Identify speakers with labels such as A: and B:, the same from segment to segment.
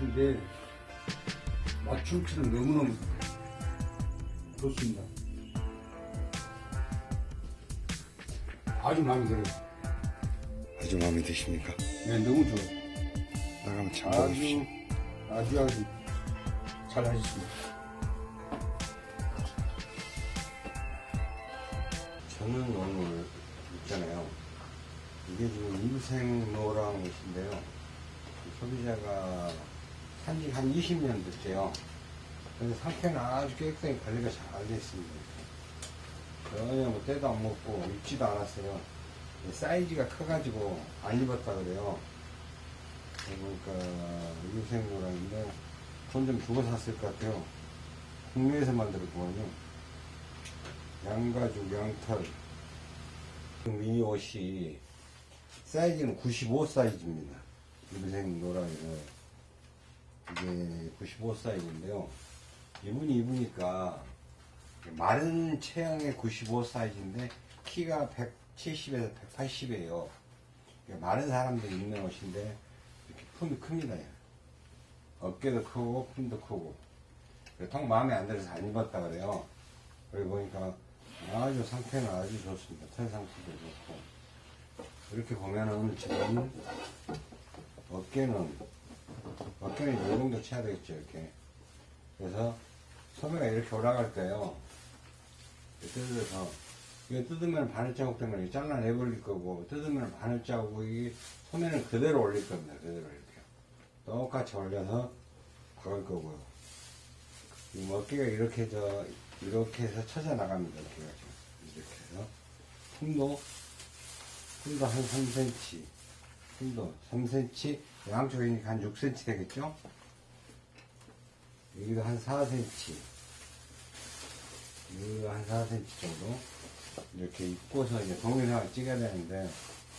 A: 근데 맞춤치는 너무너무 좋습니다. 아주 마음에 들어요.
B: 아주 마음에 드십니까?
A: 네, 너무 좋아요.
B: 나가면 참고하십시오.
A: 아주, 아주, 아주 잘 하셨습니다.
B: 저는 오늘 있잖아요. 이게 지금 인생노랑이신데요. 소비자가 산지 한 20년 됐대요. 그래서 상태는 아주 깨끗하게 관리가 잘 되어 있습니다. 전혀 뭐 때도 안 먹고 입지도 않았어요. 사이즈가 커가지고 안 입었다 그래요. 그러니까 인생노랑인데 돈 좀 주고 샀을 것 같아요. 국내에서 만들었더만요. 양가죽, 양털. 미니 옷이 사이즈는 95 사이즈입니다. 인생 노랑이는 이게 95 사이즈인데요. 이분이 입으니까 마른 체형의 95 사이즈인데 키가 170에서 180이에요. 마른 사람들이 입는 옷인데 이렇게 품이 큽니다. 어깨도 크고 품도 크고 통 마음에 안 들어서 안 입었다 그래요. 여기 보니까 아주 상태는 아주 좋습니다. 털 상태도 좋고 이렇게 보면은 지금 어깨는 어깨는 이 정도 쳐야 되겠죠 이렇게. 그래서 소매가 이렇게 올라갈 때요 뜯어서 이거 뜯으면 바늘 자국 때문에 잘라내 버릴 거고 뜯으면 바늘 자국이 소매는 그대로 올릴 겁니다 그대로 이렇게. 똑같이 올려서 박을 거고요. 이 어깨가 이렇게 저 이렇게 해서 쳐져 나갑니다 지금. 이렇게 해서. 품도 품도 한 3cm 품도 3cm 양쪽이니까 한 6cm 되겠죠 여기도 한 4cm 여기도 한 4cm 정도 이렇게 입고서 이제 동영상을 찍어야 되는데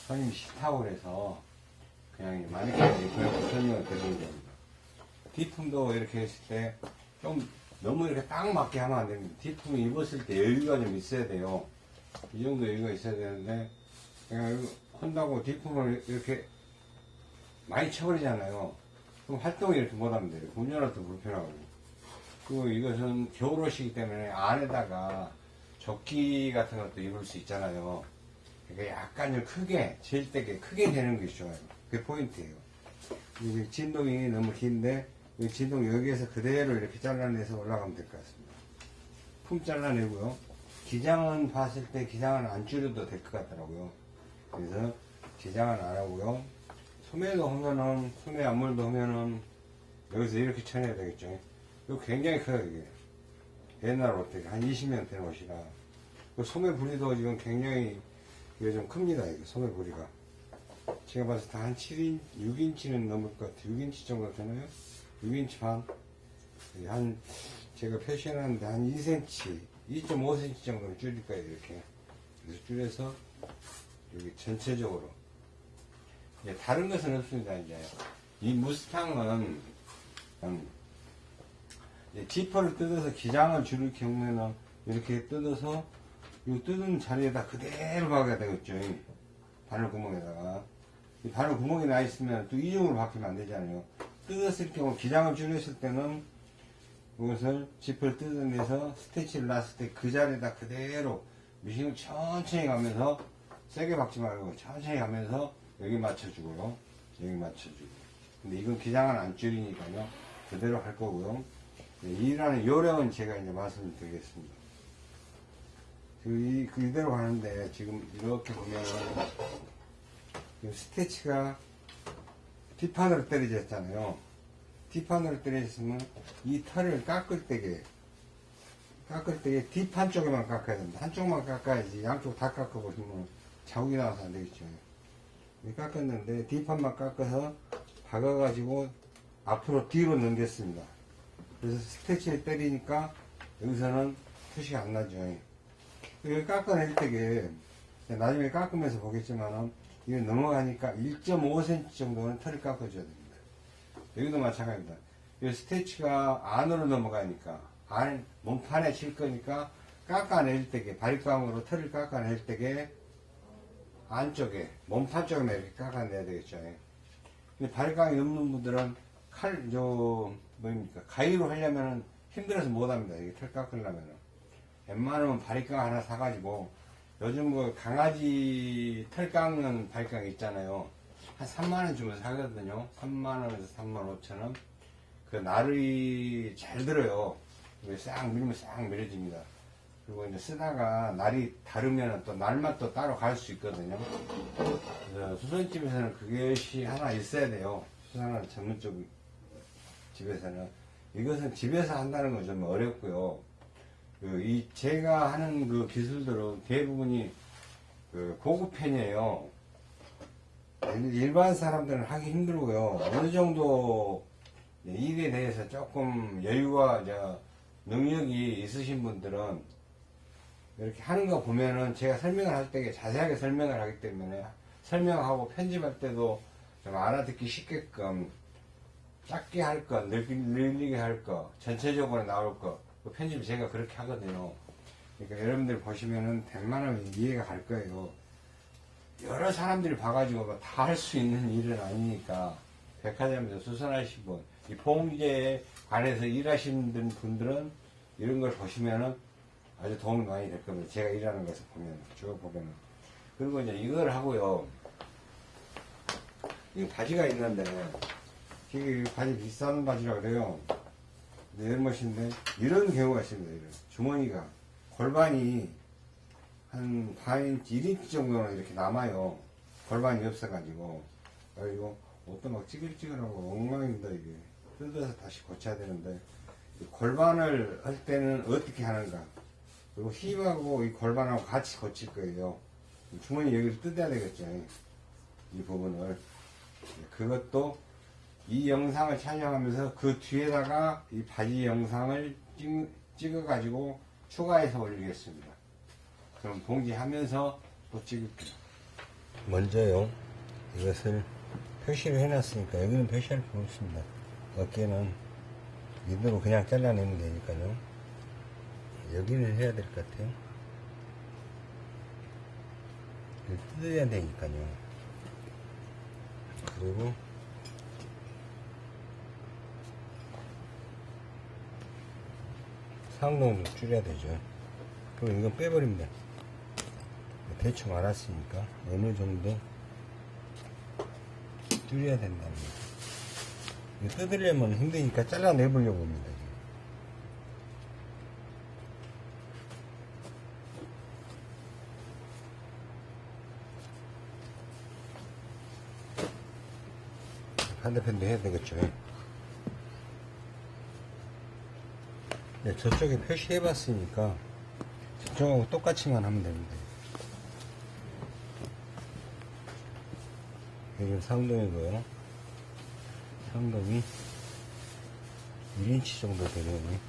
B: 손님이 싫다고 그래서 그냥 마네킹에 입고 설명을 드리는 겁니다 뒤품도 이렇게 했을 때 좀 너무 이렇게 딱 맞게 하면 안 됩니다. 뒤품을 입었을 때 여유가 좀 있어야 돼요. 이 정도 여유가 있어야 되는데, 그냥 한다고 뒤품을 이렇게 많이 쳐버리잖아요. 그럼 활동을 이렇게 못하면 돼요. 운전할 때 불편하고. 그리고 이것은 겨울옷이기 때문에 안에다가 조끼 같은 것도 입을 수 있잖아요. 그러니까 약간 좀 크게, 제일 때게 크게 되는 게 좋아요. 그게 포인트예요. 이게 진동이 너무 긴데, 이 진동 여기에서 그대로 이렇게 잘라내서 올라가면 될 것 같습니다. 품 잘라내고요. 기장은 봤을 때 기장은 안 줄여도 될 것 같더라고요. 그래서 기장은 안 하고요. 소매도 하면은, 소매 앞물도 하면은, 여기서 이렇게 쳐내야 되겠죠. 이거 굉장히 커요, 이게. 옛날 옷, 한 20년 된 옷이라. 그 소매 부리도 지금 굉장히, 이게 좀 큽니다, 이게 소매 부리가. 제가 봤을 때 한 7인, 6인치는 넘을 것 같아요. 6인치 정도 되나요? 6인치 반. 한, 제가 표시해놨는데 한 2cm, 2.5cm 정도는 줄일 거예요, 이렇게. 그래서 줄여서, 여기 전체적으로. 이제 다른 것은 없습니다, 이제. 이 무스탕은, 음, 지퍼를 뜯어서 기장을 줄일 경우에는 이렇게 뜯어서, 이 뜯은 자리에다 그대로 박아야 되겠죠. 이 바늘 구멍에다가. 이 바늘 구멍이 나 있으면 또 이중으로 박히면 안 되잖아요. 뜯었을 경우 기장을 줄였을 때는 이것을 지퍼를 뜯어내서 스티치를 놨을 때 그 자리에다 그대로 미싱을 천천히 가면서 세게 박지 말고 천천히 가면서 여기 맞춰주고요. 여기 맞춰주고. 근데 이건 기장은 안 줄이니까요. 그대로 할 거고요. 네, 일하는 요령은 제가 이제 말씀을 드리겠습니다. 그, 그대로 가는데 지금 이렇게 보면은 스티치가 뒷판으로 떨어졌잖아요. 뒷판으로 떨어졌으면 이 털을 깎을 때게 깎을 때게 뒷판 쪽에만 깎아야 됩니다. 한쪽만 깎아야지 양쪽 다 깎아보시면 자국이 나와서 안 되겠죠. 깎았는데 뒷판만 깎아서 박아가지고 앞으로 뒤로 넘겼습니다. 그래서 스테치를 때리니까 여기서는 표시가 안 나죠. 이거 깎아낼 때게 나중에 깎으면서 보겠지만은 이거 넘어가니까 1.5cm 정도는 털을 깎아줘야 됩니다. 여기도 마찬가지입니다. 이 스테치가 안으로 넘어가니까 안 몸판에 칠 거니까 깎아낼 때게 발감으로 털을 깎아낼 때게 안쪽에 몸판 쪽에 이렇게 깎아내야 되겠죠. 근데 발감이 없는 분들은 칼, 저, 뭐입니까. 가위로 하려면은 힘들어서 못 합니다. 이게 털 깎으려면은. 웬만하면 바리깡 하나 사가지고, 요즘 그 강아지 털 깎는 바리깡 있잖아요. 한 3만원 주면 사거든요. 3만원에서 3만 5천원. 그 날이 잘 들어요. 싹 밀면 싹 밀어집니다. 그리고 이제 쓰다가 날이 다르면 또 날만 또 따로 갈 수 있거든요. 수선집에서는 그것이 하나 있어야 돼요. 수선하는 전문적 집에서는. 이것은 집에서 한다는 건 좀 어렵고요. 그, 이, 제가 하는 그 기술들은 대부분이 그 고급 편이에요. 일반 사람들은 하기 힘들고요. 어느 정도 일에 대해서 조금 여유와 저 능력이 있으신 분들은 이렇게 하는 거 보면은 제가 설명을 할 때 자세하게 설명을 하기 때문에 설명하고 편집할 때도 좀 알아듣기 쉽게끔 짧게 할 거, 늘리- 늘리게 할 거, 전체적으로 나올 거, 그 편집 제가 그렇게 하거든요. 그러니까 여러분들 보시면은 웬만하면 이해가 갈 거예요. 여러 사람들이 봐가지고 다 할 수 있는 일은 아니니까 백화점에서 수선하신 분, 이 봉제에 관해서 일하시는 분들은 이런 걸 보시면은 아주 도움이 많이 될 겁니다. 제가 일하는 것을 보면, 쭉 보면은. 그리고 이제 이걸 하고요. 이 바지가 있는데, 이게 바지 비싼 바지라 그래요. 근데 이런 것인데, 이런 경우가 있습니다. 이런. 주머니가, 골반이 한 4인치, 1인치 정도는 이렇게 남아요. 골반이 없어가지고. 그리고 옷도 막 찌글찌글하고 엉망입니다, 이게. 뜯어서 다시 고쳐야 되는데, 이 골반을 할 때는 어떻게 하는가. 그리고 힙하고 이 골반하고 같이 고칠 거예요. 주머니 여기를 뜯어야 되겠죠. 이 부분을. 그것도 이 영상을 촬영하면서 그 뒤에다가 이 바지 영상을 찍, 찍어가지고 추가해서 올리겠습니다. 그럼 봉지하면서 또 찍을게요. 먼저요, 이것을 표시를 해놨으니까 여기는 표시할 필요 없습니다. 어깨는 이대로 그냥 잘라내면 되니까요. 여기를 해야 될 것 같아요. 뜯어야 되니까요. 그리고 상동도 줄여야 되죠. 그럼 이건 빼버립니다. 대충 알았으니까 어느 정도 줄여야 된다는 거죠. 뜯으려면 힘드니까 잘라내 보려고 합니다. 반대편도 해야 되겠죠. 네, 저쪽에 표시해봤으니까 저쪽하고 똑같이만 하면 됩니다. 여기는 상동이고요. 상동이 1인치 정도 되려네.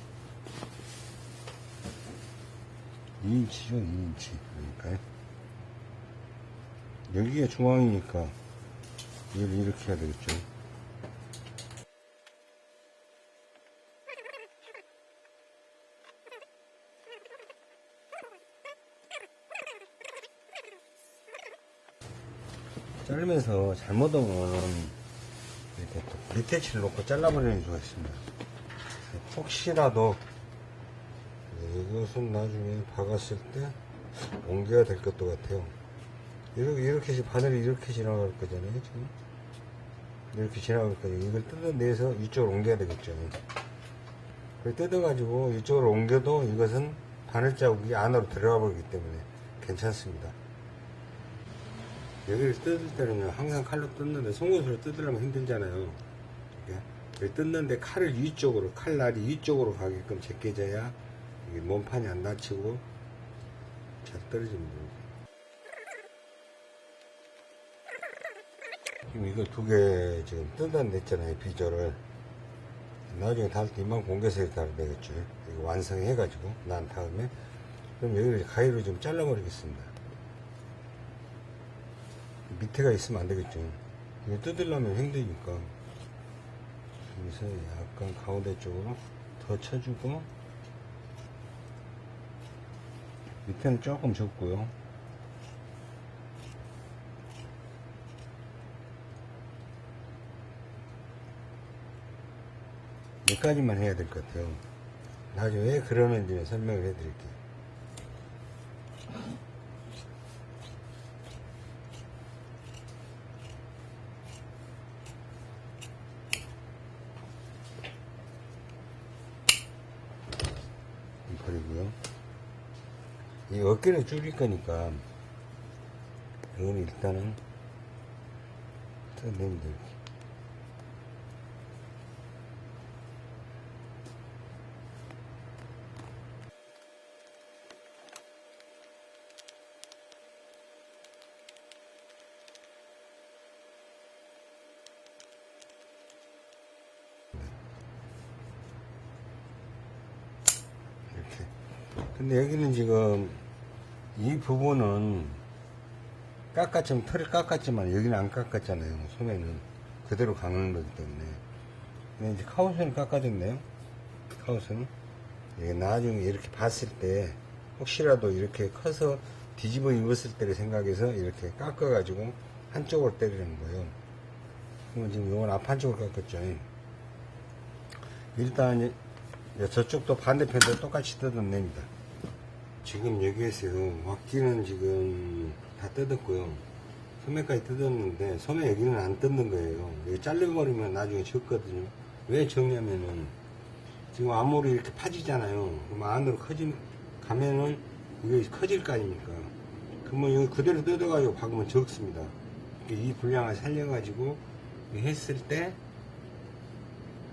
B: 2인치죠, 2인치. 그러니까. 여기가 중앙이니까 이걸 이렇게 해야 되겠죠. 자르면서 잘못 오면 이렇게 또칠 놓고 잘라버리는 수가 있습니다. 혹시라도 이것은 나중에 박았을 때 옮겨야 될 것도 같아요. 이렇게, 이렇게 바늘이 이렇게 지나갈 거잖아요, 지금. 이렇게 지나갈 거예요. 이걸 뜯어내서 이쪽으로 옮겨야 되겠죠. 그걸 뜯어가지고 이쪽으로 옮겨도 이것은 바늘 자국이 안으로 들어가 버리기 때문에 괜찮습니다. 여기를 뜯을 때는 항상 칼로 뜯는데 송곳으로 뜯으려면 힘들잖아요. 여기 뜯는데 칼을 위쪽으로 칼날이 위쪽으로 가게끔 제껴져야 몸판이 안 다치고 잘 떨어집니다. 지금 이거 두 개 지금 뜯어냈잖아요 비조를 나중에 달때 이만 공개서 이렇게 하면 되겠죠. 이거 완성해 가지고 난 다음에 그럼 여기를 가위로 좀 잘라 버리겠습니다. 밑에가 있으면 안 되겠죠. 이거 뜯으려면 힘드니까. 여기서 약간 가운데 쪽으로 더 쳐주고, 밑에는 조금 좁고요. 여기까지만 해야 될 것 같아요. 나중에 왜 그러는지 설명을 해 드릴게요. 버리고요. 이 어깨를 줄일 거니까 이건 일단은 뜯어내면. 이렇게. 근데 여기는 지금 이 부분은 깎았지만 털을 깎았지만 여기는 안 깎았잖아요. 소매는 그대로 강한 거기 때문에. 근데 이제 카우스는 깎아줬네요. 카우스는. 이게 나중에 이렇게 봤을 때 혹시라도 이렇게 커서 뒤집어 입었을 때를 생각해서 이렇게 깎아 가지고 한쪽으로 때리는 거예요. 그러면 지금 이건 앞 한쪽으로 깎았죠. 일단 저쪽도 반대편도 똑같이 뜯어냅니다. 지금 여기에서 왁기는 지금 다 뜯었고요. 소매까지 뜯었는데 소매 여기는 안 뜯는 거예요. 여기 잘려버리면 나중에 적거든요. 왜 적냐면은 지금 암홀이 이렇게 파지잖아요. 그럼 안으로 커지 가면은 이게 커질 거 아닙니까? 그러면 여기 그대로 뜯어가지고 박으면 적습니다. 이 분량을 살려가지고 했을 때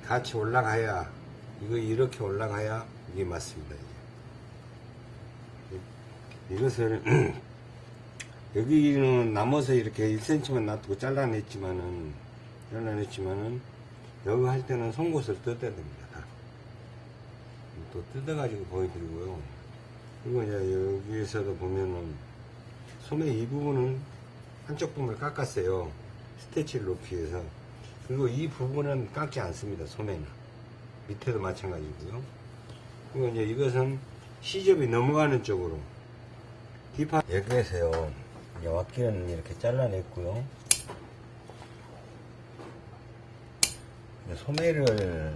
B: 같이 올라가야 이거 이렇게 올라가야 이게 맞습니다. 이것을 여기는 남아서 이렇게 1cm만 놔두고 잘라냈지만은 잘라냈지만은 여기 할 때는 송곳을 뜯어야 됩니다. 다. 또 뜯어가지고 보여드리고요. 그리고 이제 여기에서도 보면은 소매 이 부분은 한쪽 부분을 깎았어요. 스테치를 높이 해서. 그리고 이 부분은 깎지 않습니다. 소매는. 밑에도 마찬가지고요. 그리고 이제 이것은 시접이 넘어가는 쪽으로. 뒷판. 여기에서요. 이제 왁기는 이렇게 잘라냈고요. 소매를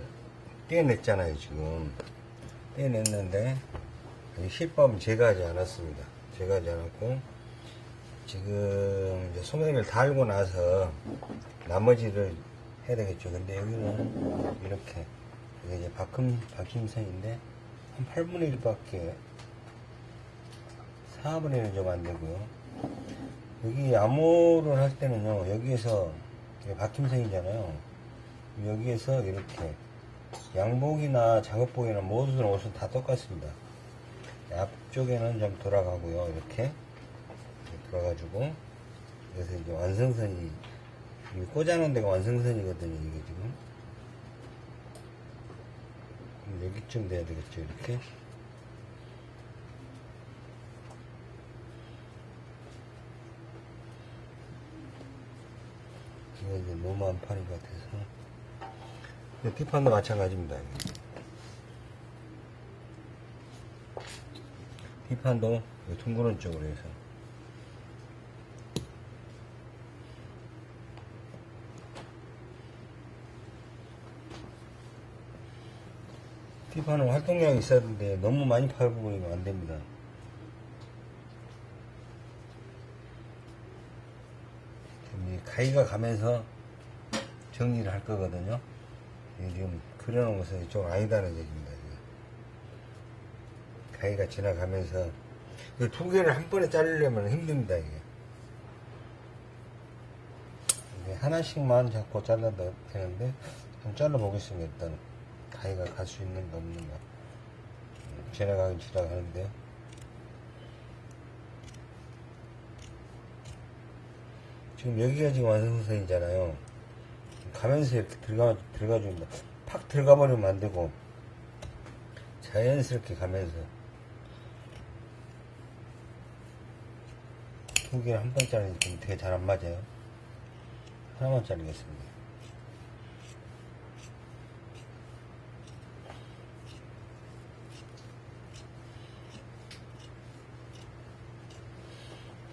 B: 떼어냈잖아요, 지금. 떼어냈는데, 이 실밥은 제가 하지 않았습니다. 제가 하지 않았고, 지금 소매를 달고 나서 나머지를 해야 되겠죠. 근데 여기는 이렇게, 이게 이제 박힘, 박힘선인데, 한 8분의 1밖에, 4분의 1좀안 되고요. 여기 암호를 할 때는요, 여기에서, 박힘선이잖아요. 여기에서 이렇게, 양복이나 작업복이나 모든 옷은 다 똑같습니다. 앞쪽에는 좀 돌아가고요. 이렇게. 돌아가지고. 그래서 이제 완성선이, 꽂아놓은 데가 완성선이거든요. 이게 지금. 여기쯤 돼야 되겠죠. 이렇게. 이거 이제 너무 안 파는 것 같아서. 뒷판도 마찬가지입니다. 이게. 이 둥그런 쪽으로 해서 뒷판은 활동량이 있어야 되는데 너무 많이 팔버리면 안 됩니다. 지금 이 가위가 가면서 정리를 할 거거든요. 이게 지금 그려놓은 것은 이쪽 아니다는 얘기입니다. 이게. 가위가 지나가면서 이두 개를 한 번에 자르려면 힘듭니다 이게. 하나씩만 잡고 잘라도 되는데 좀 잘라 보겠습니다 일단 가위가 갈 수 있는가 없는가 음, 지나가긴 지나가는데요 지금 여기가 지금 완성선이잖아요 가면서 이렇게 들어가 들어가 줍니다 팍 들어가 버리면 안 되고 자연스럽게 가면서 두 개를 한 번 자르니까 되게 잘 안 맞아요. 하나만 자르겠습니다.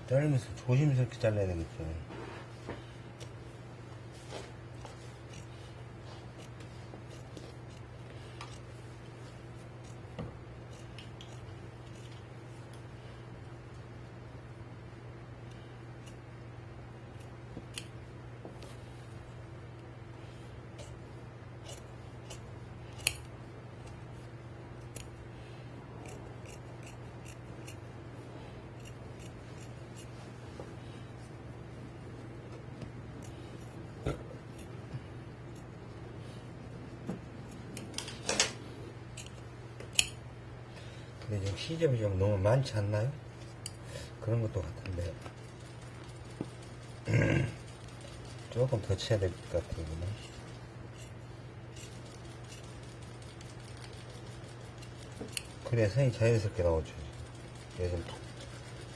B: 자르면서 조심스럽게 잘라야 되겠죠. 시접이 좀 너무 많지 않나요? 그런 것도 같은데 조금 더 쳐야 될것 이거는. 그래야 선이 자연스럽게 나오죠 요즘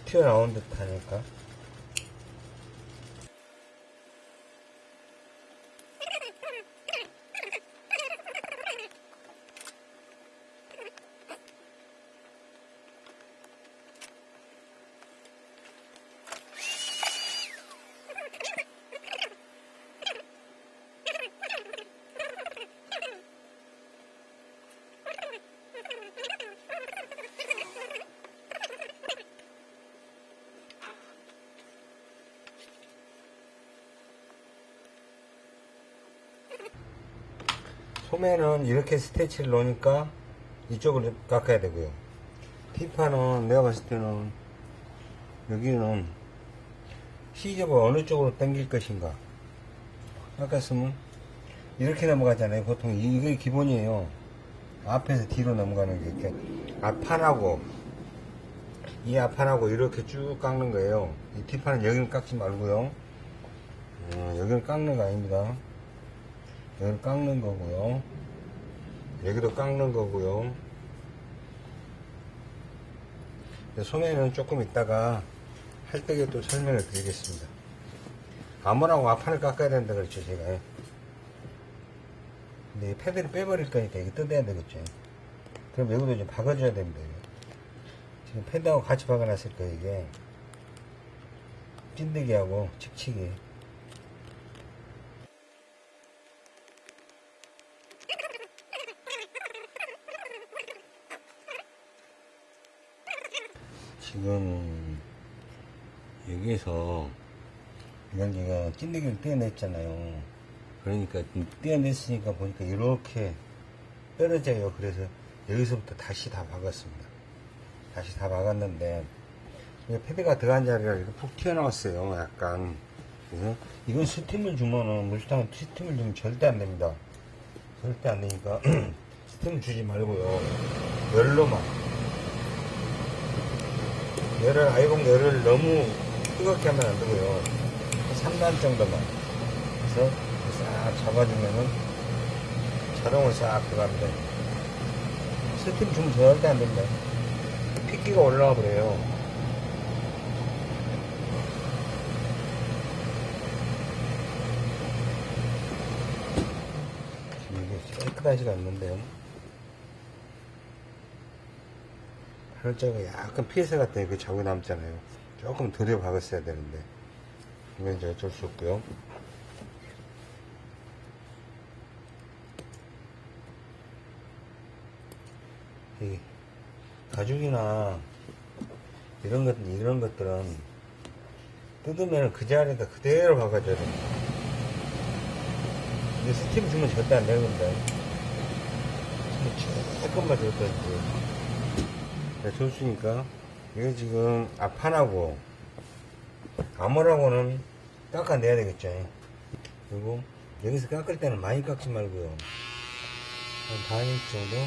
B: 튀어나온 듯 하니까 소매는 이렇게 스테치를 놓으니까 이쪽으로 깎아야 되고요. 티파는 내가 봤을 때는 여기는 시접을 어느 쪽으로 당길 것인가. 깎았으면 이렇게 넘어가잖아요. 보통 이- 이게 기본이에요. 앞에서 뒤로 넘어가는 게 이렇게 앞판하고 이 앞판하고 이렇게 쭉 깎는 거예요. 이 티파는 여기는 깎지 말고요. 어, 여기는 깎는 거 아닙니다. 여기를 깎는 거고요. 여기도 깎는 거고요. 소매는 조금 있다가 할 때에 또 설명을 드리겠습니다. 아무라고 앞판을 깎아야 된다 그랬죠, 제가. 근데 이 패드를 빼버릴 거니까 이게 뜯어야 되겠죠. 그럼 여기도 좀 박아줘야 됩니다. 지금 패드하고 같이 박아놨을 거예요, 이게. 찐득이하고 칙칙이. 지금 여기에서 이걸 제가 찐득이를 떼어냈잖아요. 그러니까 떼어냈으니까 보니까 이렇게 떨어져요. 그래서 여기서부터 다시 다 박았습니다. 다시 다 박았는데 패드가 들어간 자리가 이렇게 푹 튀어나왔어요. 약간 그래서 이건 스팀을 주면은 물수탕은 스팀을 주면 절대 안 됩니다. 절대 안 되니까 스팀을 주지 말고요. 열로만 열을 아이롱 열을 너무 뜨겁게 하면 안 되고요. 3단 정도만. 그래서 싹 잡아주면은 자동으로 싹 들어갑니다. 스팀 주면 절대 안 됩니다. 핏기가 올라와 버려요. 지금 이게 깨끗하지가 않는데요. 팔자가 약간 피해서 같은 그 자국이 남잖아요. 조금 덜어 박았어야 되는데. 이건 이제 어쩔 수 없고요. 이 가죽이나 이런 것, 이런 것들은 뜯으면 그 자리에다 그대로 박아줘야 됩니다. 근데 스팀 주면 절대 안 되는 건데. 조금만 줄 거지. 네, 좋으니까. 이거 지금 앞판하고 암호라고는 깎아내야 되겠죠. 그리고 여기서 깎을 때는 많이 깎지 말고요. 한 반인치 정도?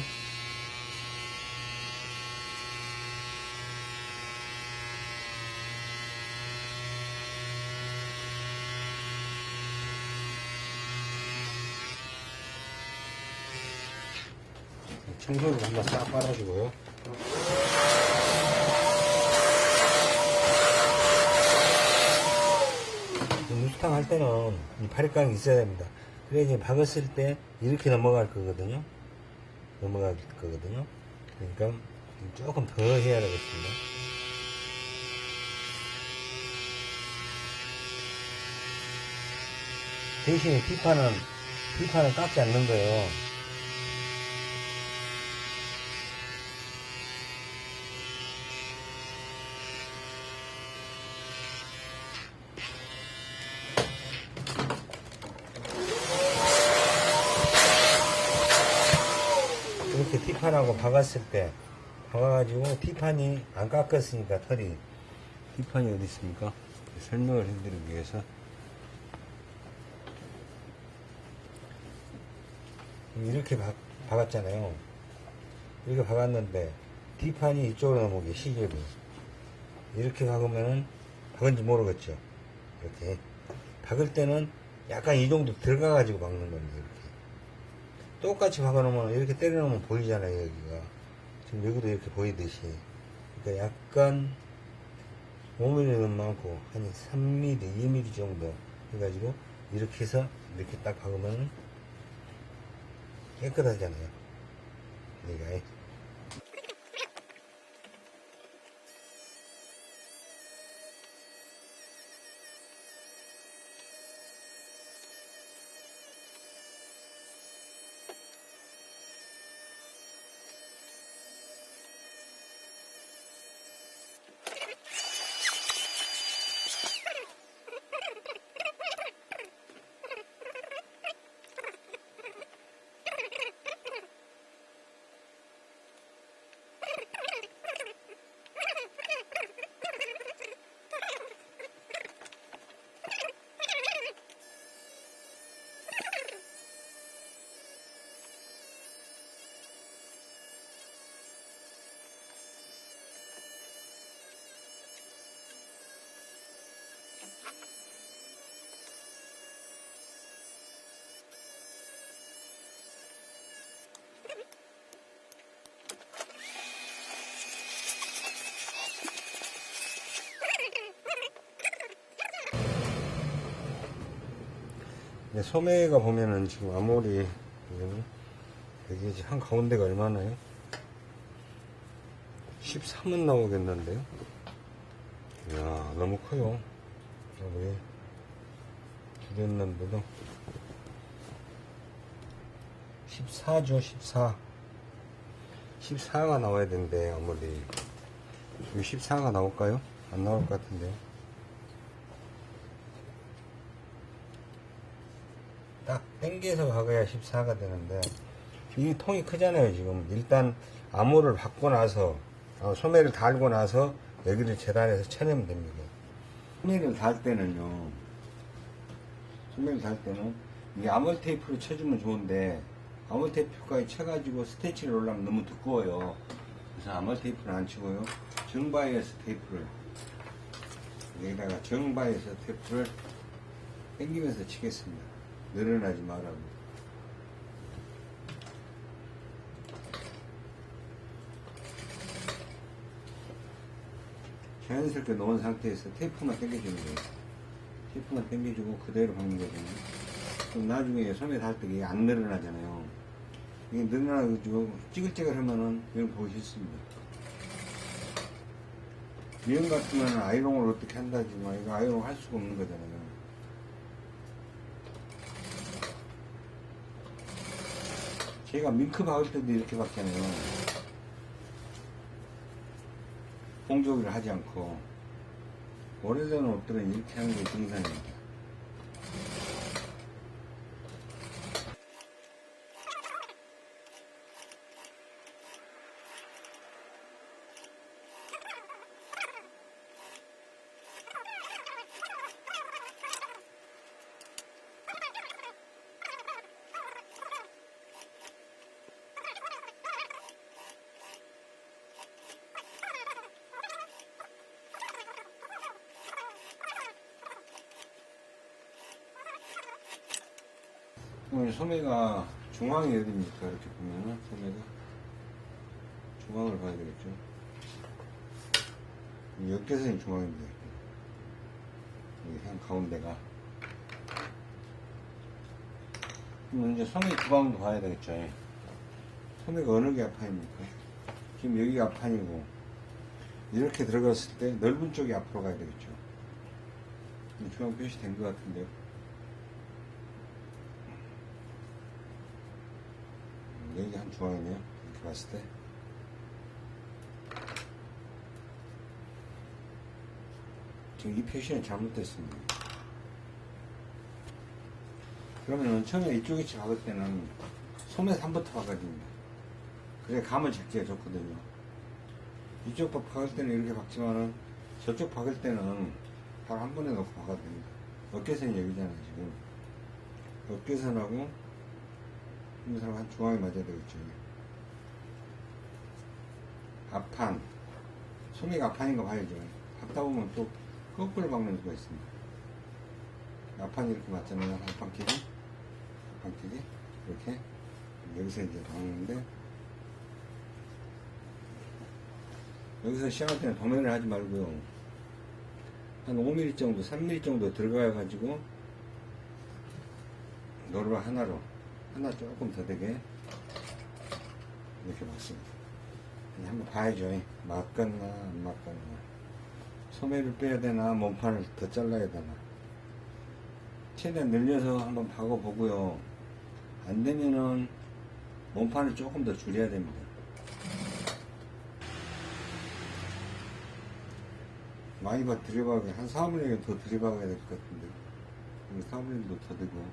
B: 청소를 한번 싹 빨아주고요 무스탕 할 때는 이 파리깡이 있어야 됩니다. 그래야 이제 박았을 때 이렇게 넘어갈 거거든요. 넘어갈 거거든요. 그러니까 조금 더 해야 되겠습니다. 대신에 뒷판은, 뒷판은 깎지 않는 거예요. 이렇게 티판하고 박았을 때 박아가지고 티판이 안 깎았으니까 털이. 티판이 어디 있습니까? 설명을 해드리기 위해서. 이렇게 박, 박았잖아요. 이렇게 박았는데 뒷판이 이쪽으로 넘어오게 시접이 이렇게 박으면은 박은지 모르겠죠? 이렇게. 박을 때는 약간 이 정도 들어가 가지고 박는 겁니다 이렇게 똑같이 박아놓으면 이렇게 때려놓으면 보이잖아요 여기가. 지금 여기도 이렇게 보이듯이. 그러니까 약간 5mm는 많고 한 3mm, 2mm 정도 해가지고 이렇게 해서 이렇게 딱 박으면 깨끗하잖아요. 여기가 소매가 보면은 지금 아무리 이제 한 가운데가 얼마나요? 13은 나오겠는데요? 이야 너무 커요 우리 주변남보다 14죠 14 14가 나와야 되는데 아무리 여기 14가 나올까요? 안 나올 것 같은데요 딱 땡겨서 박아야 14가 되는데 이 통이 크잖아요 지금. 일단 armhole을 박고 나서 어, 소매를 달고 나서 여기를 재단해서 쳐내면 됩니다. 소매를 달 때는요 소매를 달 때는 이 armhole tape로 쳐주면 좋은데 armhole tape까지 쳐가지고 스테치를 올라면 너무 두꺼워요. 그래서 armhole tape는 안 치고요. 정바이어스 테이프를 여기다가 정바이어스 테이프를 당기면서 치겠습니다 늘어나지 말라고. 자연스럽게 놓은 상태에서 테이프만 당겨주는 거예요. 테이프만 당겨주고 그대로 박는 거거든요. 그럼 나중에 소매 달때 이게 안 늘어나잖아요. 이게 늘어나가지고 찌글찌글 하면은 이건 보기 싫습니다. 미용 같으면 아이롱을 어떻게 한다지만 이거 아이롱 할 수가 없는 거잖아요. 제가 밍크 박을 때도 이렇게 박잖아요. 공조기를 하지 않고 오래된 옷들은 이렇게 하는 게 정상입니다. 그럼 소매가 중앙이 어딥니까? 이렇게 보면은 소매가 중앙을 봐야 되겠죠. 이 역계선이 중앙인데 한 가운데가 그럼 이제 소매 구강도 봐야 되겠죠. 소매가 어느 게 앞판입니까? 지금 여기가 앞판이고 이렇게 들어갔을 때 넓은 쪽이 앞으로 가야 되겠죠. 중앙 표시된 것 같은데요. 중앙이네요. 이렇게 봤을 때. 지금 이 표시는 잘못됐습니다. 그러면은 처음에 이쪽 위치 박을 때는 소매 3부터 박아야 됩니다. 그래 감을 잡기가 좋거든요. 이쪽 박- 박을 때는 이렇게 박지만은 저쪽 박을 때는 바로 한 번에 넣고 박아도 됩니다. 어깨선이 여기잖아요, 지금. 어깨선하고 이 사람 한 중앙에 맞아야 되겠죠. 앞판. 소매가 앞판인가 봐야죠 박다 보면 또 거꾸로 박는 수가 있습니다. 앞판이 이렇게 맞잖아요. 앞판끼리 앞판끼리 이렇게. 여기서 이제 박는데. 여기서 시작할 때는 도면을 하지 말고요. 한 5mm 정도 3mm 정도 들어가 가지고 노루 하나로 하나 조금 더 되게 이렇게 맞습니다. 이제 한번 봐야죠. 맞겠나 안 맞겠나. 소매를 빼야 되나 몸판을 더 잘라야 되나. 최대한 늘려서 한번 박아보고요. 안 되면은 몸판을 조금 더 줄여야 됩니다. 많이 봐 들여박아야 한 4분의 1더 들여박아야 될 것 같은데 4분의 1도 더 되고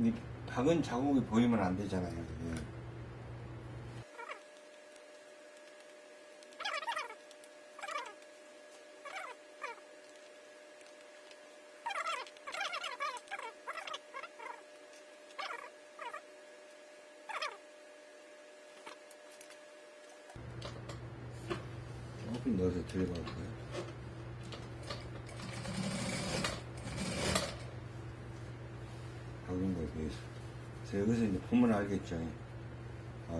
B: 이 박은 자국이 보이면 안 되잖아요 이게. 조금 넣어서 들여박을까요? 박은 거에 비해서. 그래서 여기서 이제 보면 알겠죠. 아,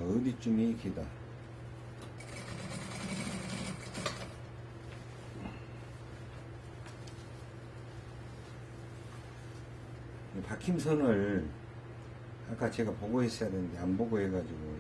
B: 이 박힘선을 아까 제가 보고 있어야 되는데 안 보고 해가지고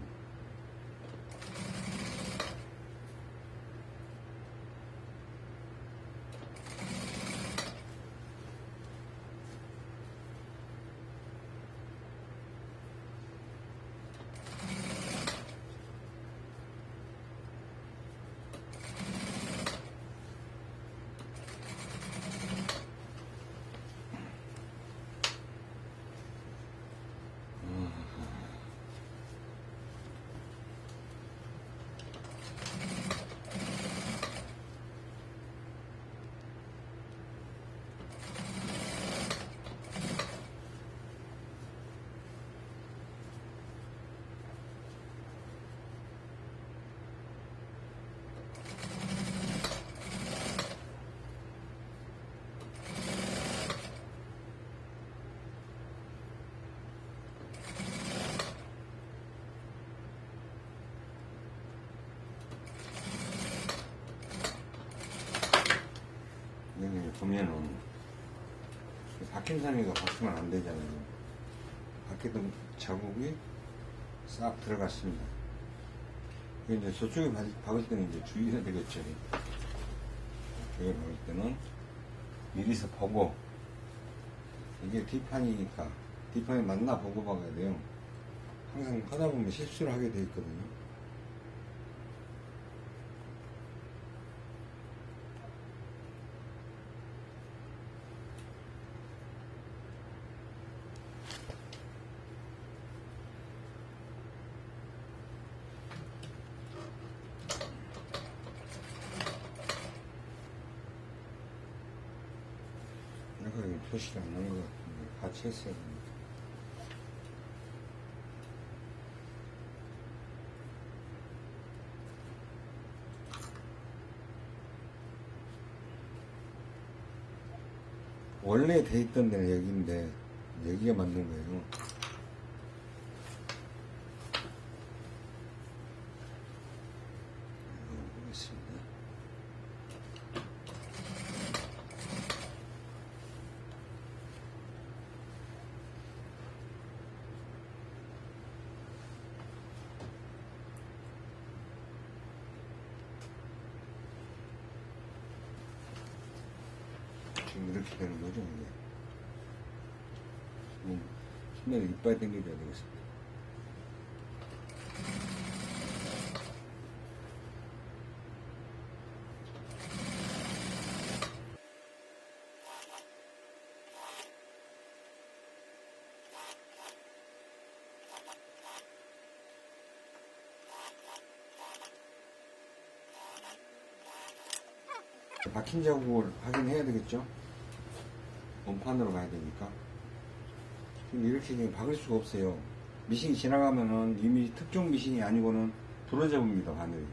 B: 여기 보면은 박힌 선이가 박히면 안 되잖아요. 박히던 자국이 싹 들어갔습니다. 이제 저쪽에 박- 박을 때는 이제 주의해야 되겠죠. 저쪽에 박을 때는 미리서 보고 이게 뒷판이니까 뒷판이 맞나 보고 박아야 돼요. 항상 하다 보면 실수를 하게 돼 있거든요. 내가 여기 표시가 안 나는 것 되는데 원래 돼 있던 데는 여기인데 여기가 맞는 거예요 이거 보겠습니다 지금 이렇게 되는 거죠, 이게. 지금 손에 이빨 당겨줘야 되겠습니다. 박힌 자국을 확인해야 되겠죠? 원판으로 가야 되니까. 지금 이렇게 지금 박을 수가 없어요. 미싱이 지나가면은 이미 특종 미싱이 아니고는
C: 부러져 봅니다 바늘이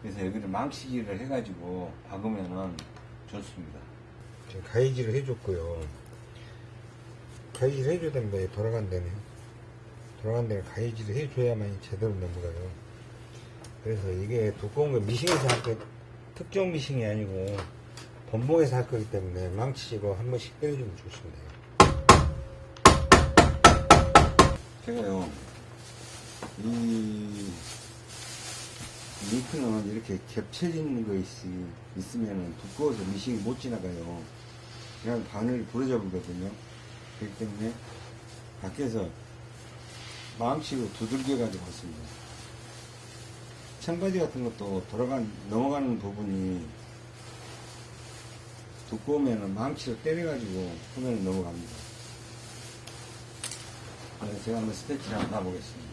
C: 그래서 여기를 망치질을 해가지고 박으면은 좋습니다
B: 지금 가위질을 해줬고요. 가위질 해줘야 됩니다. 얘 돌아간다네. 돌아간다네 가위질을 해줘야만 제대로 넘어가요. 그래서 이게 두꺼운 거 미싱에서 할 거, 특정 미싱이 아니고 본봉에서 할 거기 때문에 망치로 한 번씩 때려주면 좋습니다.
C: 제가요 이 링크는 이렇게 겹쳐지는 거 있으, 있으면 두꺼워서 미싱이 못 지나가요. 그냥 바늘이 부러져 버리거든요. 그렇기 때문에 밖에서 망치로 두들겨 가지고 왔습니다. 청바지 같은 것도 돌아간 넘어가는 부분이 두꺼우면 망치로 때려 가지고 화면에 넘어갑니다. 제가 한번 스태치를 한번 가보겠습니다.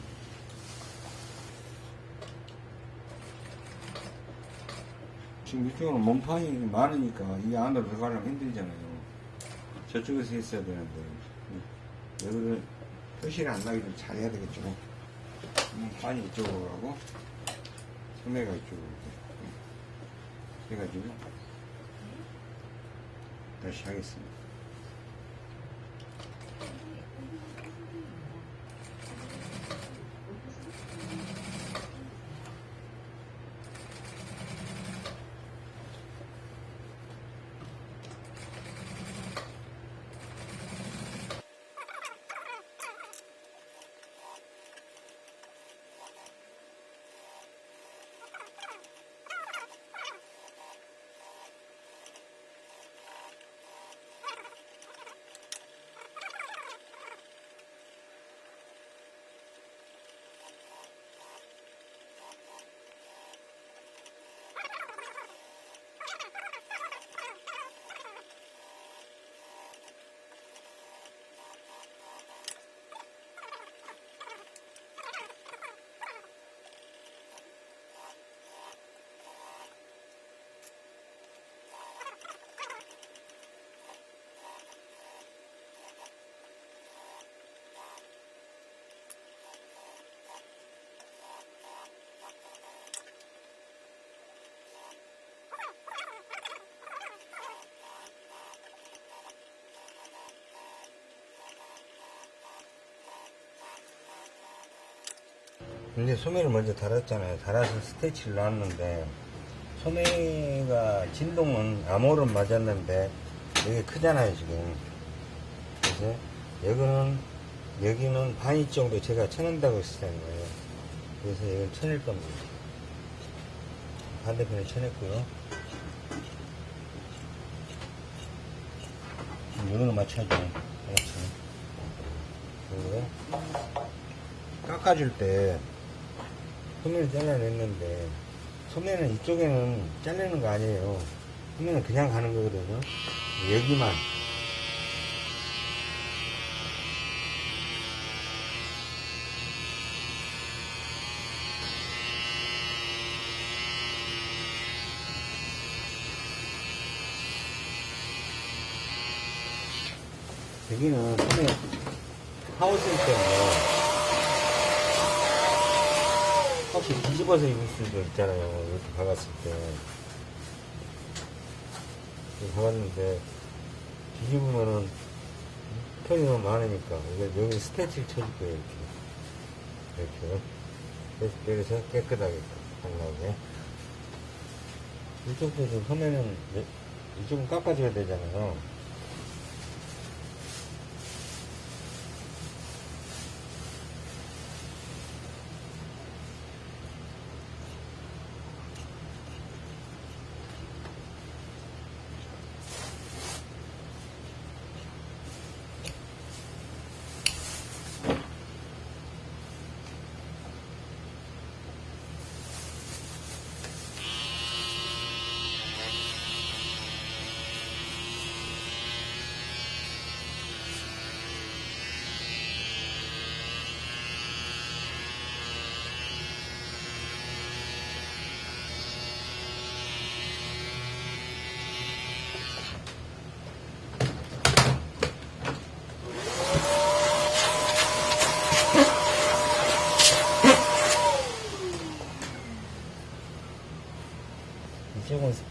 C: 지금 이쪽은 몸판이 많으니까 이 안으로 들어가려면 힘들잖아요. 저쪽에서 했어야 되는데. 여기를 표시를 안 나게 좀 잘해야 되겠죠. 몸판이 이쪽으로 가고 소매가 이쪽으로. 이렇게 해가지고 다시 하겠습니다.
B: 근데 소매를 먼저 달았잖아요. 달아서 스테치를 놨는데 소매가 진동은 암호는 맞았는데 여기 크잖아요 지금. 그래서 여기는 여기는 반이 정도 제가 쳐낸다고 했었다는 거예요. 그래서 이걸 쳐낼 겁니다. 반대편에 쳐냈고요. 이거는 맞춰야죠. 알았죠. 그리고 깎아줄 때 소매를 잘라냈는데 소매는 이쪽에는 잘리는 거 아니에요. 소매는 그냥 가는 거거든요. 여기만. 여기는 소매 하우스 때문에 혹시 뒤집어서 입을 수도 있잖아요. 이렇게 박았을 때. 이렇게 박았는데, 뒤집으면은, 편이 너무 많으니까, 여기 스태치를 쳐줄 거예요, 이렇게. 이렇게. 그래서, 깨끗하게 하려고. 이쪽도 좀 소매는, 이쪽은 깎아줘야 되잖아요.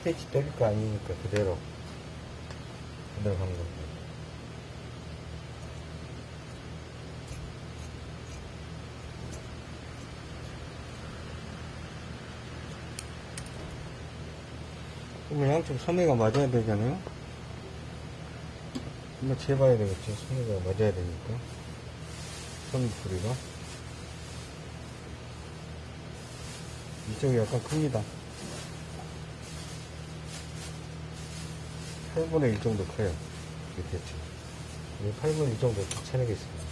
B: 패치 때릴 거 아니니까 그대로 그대로 한 거고 그러면 양쪽 소매가 맞아야 되잖아요? 한번 재봐야 되겠죠. 소매가 맞아야 되니까. 소매풀이가. 이쪽이 약간 큽니다 8분의 1 정도 커요. 이게 대충. 이게 8분의 1 정도 딱 쳐내겠습니다.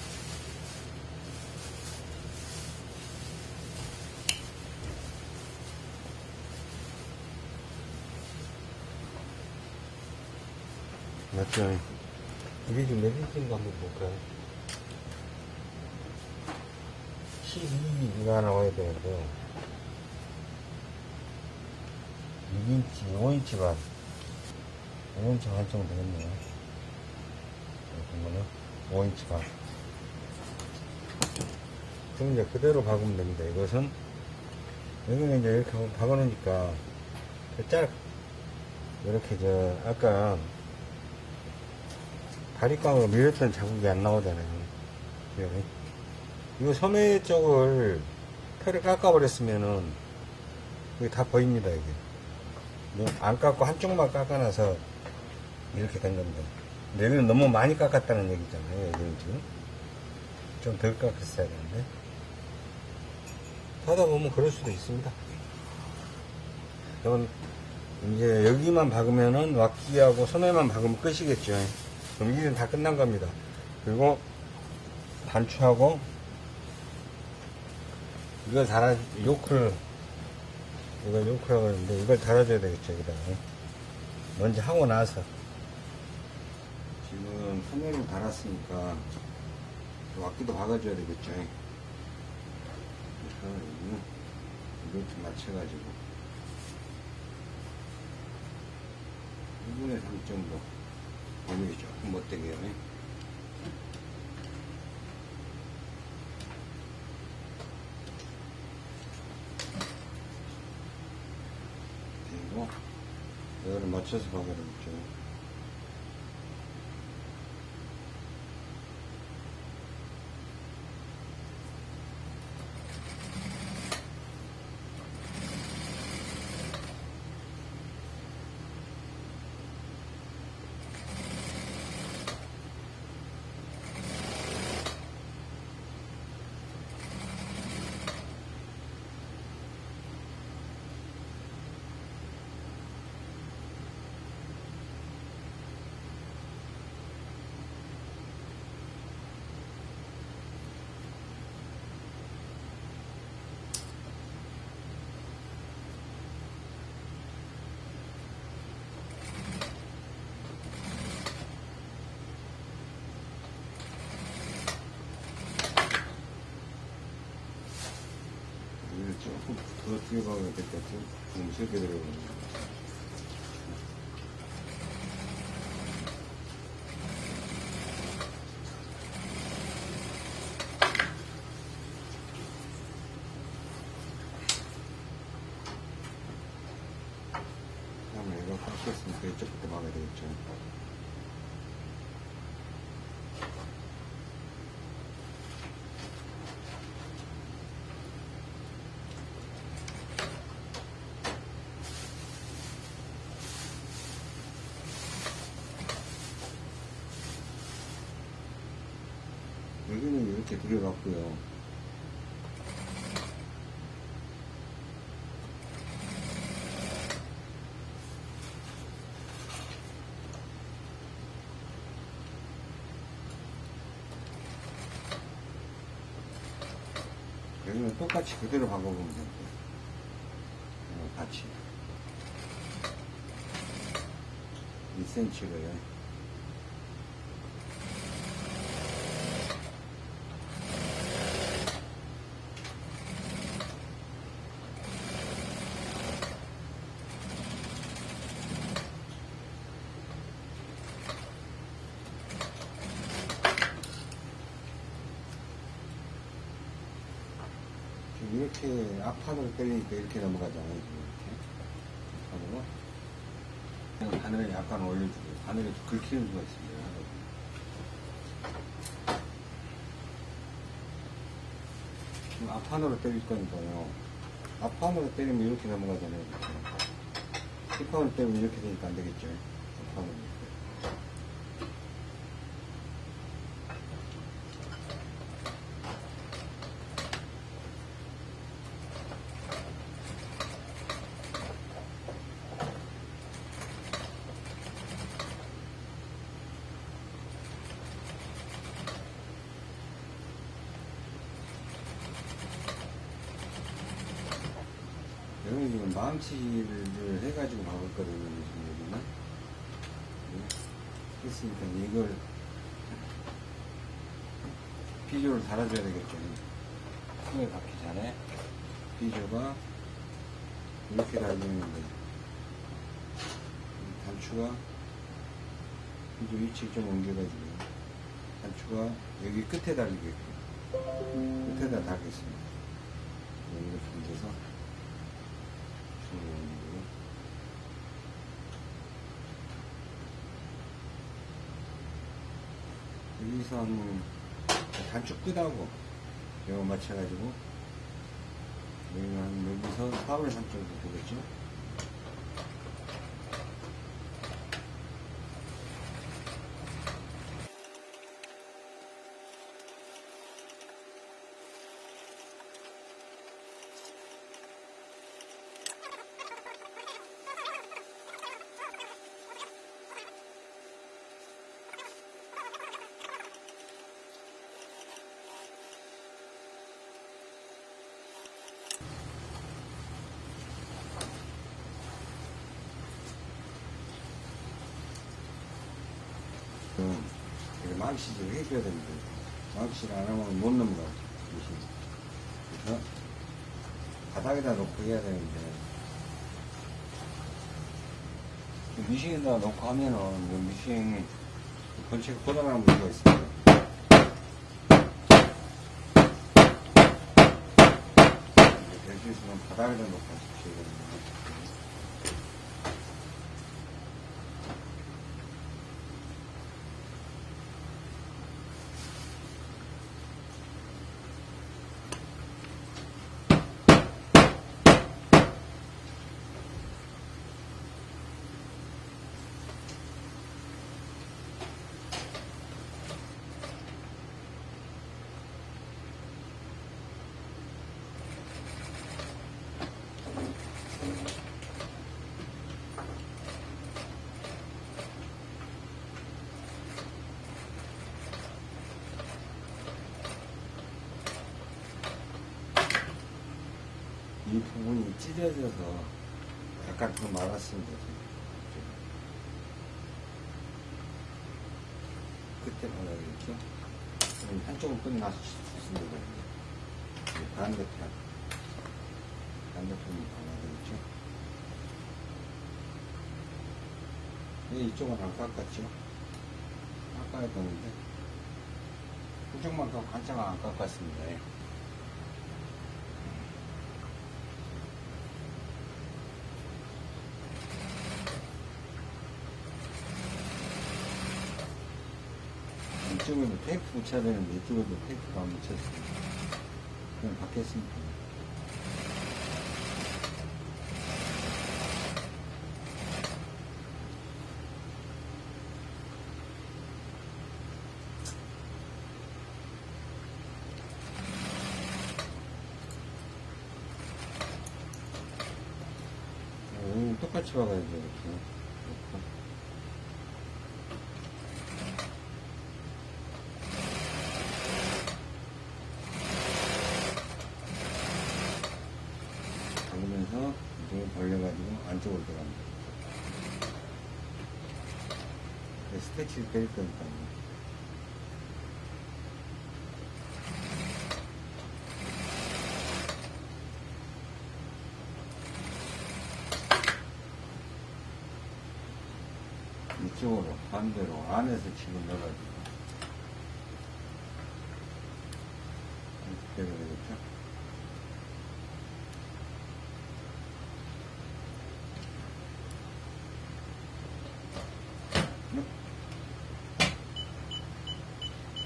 B: 맞죠? 이게 지금 몇 인치인가 한번 볼까요? 12가 나와야 되는데 6인치, 5인치 반 5인치 반 정도 되겠네요. 보면은 5인치 반. 그럼 이제 그대로 박으면 됩니다. 이것은 여기는 이제 이렇게 박아놓으니까 그 짤, 이렇게 저 아까 바리깡으로 밀었던 자국이 안 나오잖아요. 여기. 이거 소매 쪽을 털을 깎아버렸으면은 이게 다 보입니다, 이게. 안 깎고 한쪽만 깎아놔서 이렇게 된. 근데 여기는 너무 많이 깎았다는 얘기잖아요, 여기는 지금. 좀 덜 깎았어야 되는데. 하다 보면 그럴 수도 있습니다. 그럼 이제 여기만 박으면은 왁기하고 소매만 박으면 끝이겠죠. 그럼 이제는 다 끝난 겁니다. 그리고 단추하고 이걸 달아, 요크를, 이걸 요크라고 하는데 이걸 달아줘야 되겠죠, 여기다가. 먼저 하고 나서. 지금 소매를 달았으니까 왁기도 박아줘야 되겠죠. 좀 맞춰가지고 1분의 3 정도 범위가 조금 못되게 해요. 그리고 이거를 맞춰서 박아야 되겠죠. 이걸 같아요. 너무 세게 들어가요. 다음에 이거 깎였으니까 이쪽부터 막아야 되겠죠. 여기는 이렇게 들어갔고요. 여기는 똑같이 그대로 박아보면 돼요. 어, 같이. 2cm로요. 지금 이렇게 앞 판으로 때리니까 이렇게 넘어가잖아요. 지금 이렇게. 앞판으로. 바늘을 약간 올려주고 바늘이 긁히는 수가 있습니다. 지금 앞판으로 때릴 거니까요. 앞판으로 때리면 이렇게 넘어가잖아요. 뒷판으로 때리면 이렇게 되니까 안 되겠죠. 앞판으로. 여기 지금 망치를 해가지고 박았거든요, 무슨 여기는. 네. 했으니까 이걸 비조를 달아줘야 되겠죠. 손에 박기 전에 비조가 이렇게 달리는데 단추가 비조 위치 좀 옮겨가지고 단추가 여기 끝에 달리게끔 끝에다 달겠습니다. 이렇게 옮겨서 중앙으로 여 한 단추 끝하고 이거 맞춰가지고 여기는 한 여기서 4분의 3 정도 되겠죠? 음, 망치를 해줘야 되는데 망치를 안 하면 못 넘어가 미신. 그래서 바닥에다 놓고 해야 되는데. 이 미싱에다 놓고 하면은 이 미싱 번체가 고장나는 문제가 있습니다. 될수 있으면 바닥에다 놓고 하십시오 이 부분이 찢어져서 약간 더. 지금. 끝에 말아야겠죠? 그럼 한쪽은 끝나서 거예요. 반대편. 반대편이? 네, 이쪽은 안 깎았죠? 깎아야 되는데. 한쪽만 깎고 한쪽은 안 깎았습니다. 예. 이쪽에도 테이프 붙여야 되는데 이쪽에도 테이프가 안 붙였습니다. 그냥 받겠습니다. 오, 똑같이 박아야죠, 이렇게. 이렇게. 잡으면서 이쪽을 벌려가지고 안쪽으로 들어갑니다. 때릴 거니까요. 이쪽으로 반대로 안에서 집을 넣어가지고 이렇게 되면 되겠죠?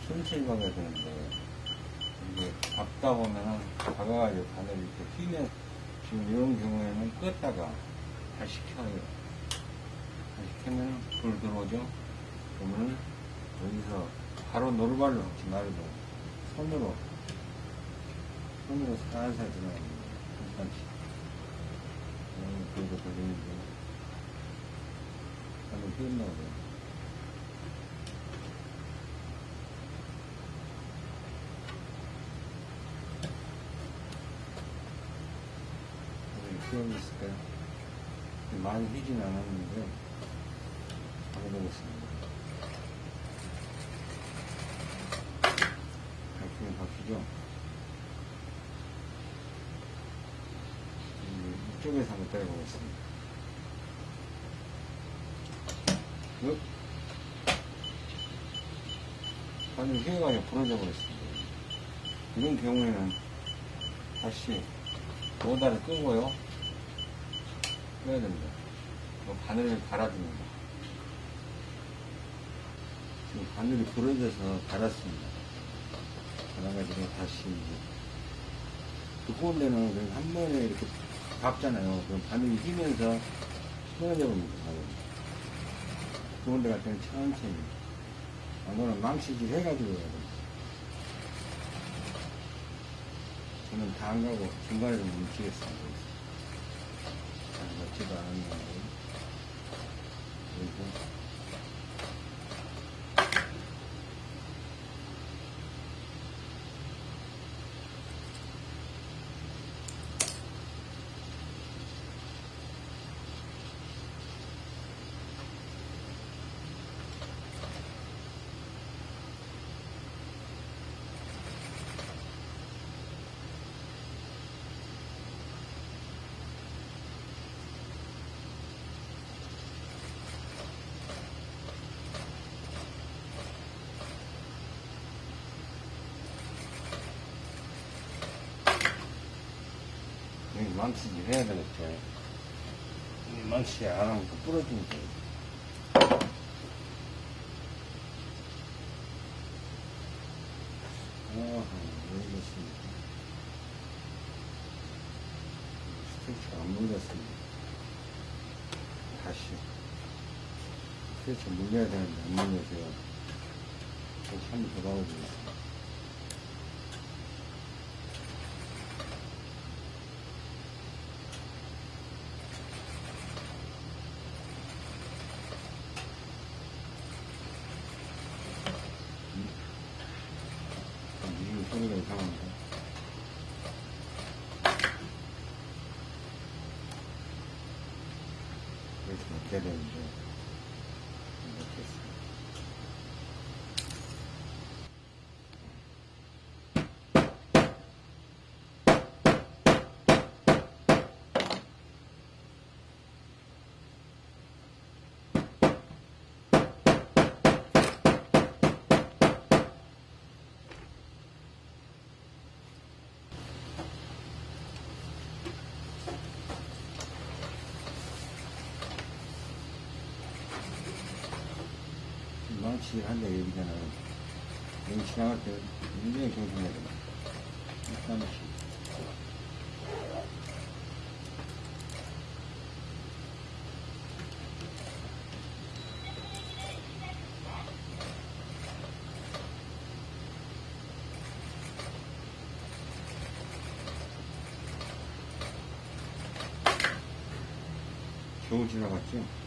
B: 천천히 박아야 되는데, 박다 보면은, 박아가지고 바늘이 이렇게 휘면, 지금 이런 경우에는 껐다가 다시 켜요. 다시 켜면 불 들어오죠? 그러면 여기서 바로 노루발로 하지 말고, 손으로, 손으로 살살. 잠깐씩. 음, 그래도 걸리는데, 한번 휘었나 보요 기억이 있을까요? 많이 휘진 않았는데, 해보겠습니다. 바퀴는 바퀴죠? 음, 이쪽에서 한번 때려보겠습니다. ปึ๊. 바늘 휘어가지고 부러져 버렸습니다. 이런 경우에는 다시 모다를 끄고요. 빼야 됩니다. 뭐 바늘을 갈아줍니다. 지금 바늘이 부러져서 갈았습니다. 갈아가지고 다시 이제 그 호흡에는 그냥 한 번에 이렇게 박잖아요. 그럼 바늘이 휘면서 끊어져 버립니다. 바늘이. 그런 데 같은 경우는 천천히. 안 그러면 망치질 해가지고 해야 됩니다. 저는 다 안 가고 중간에 좀 뭉치겠습니다. 잘먹 망치질 해야 되겠죠. 이 망치 안 하면 또 부러지니까. 아, 여기 있습니다. 스테이치가 안 물렸습니다. 다시. 스테이치 물려야 되는데 안 물려서요. 다시 한번더 박아주겠습니다. 이 소리가 이상한데. 그래서 어떻게 되는지 모르겠어요. 망치를 한다 얘기잖아요. 여기 지나갈 때 굉장히 조심해야 됩니다. 망치. 겨우 지나갔죠?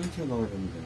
B: 천천히 먹어야 됩니다.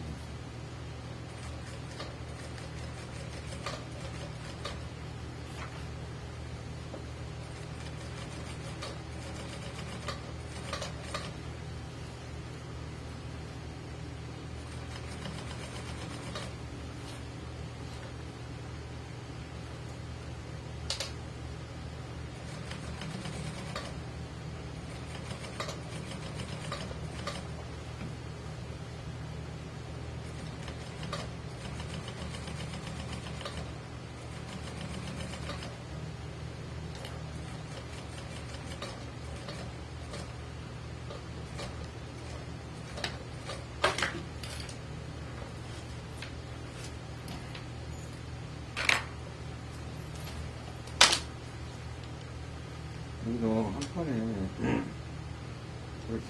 B: 여기도 한 판에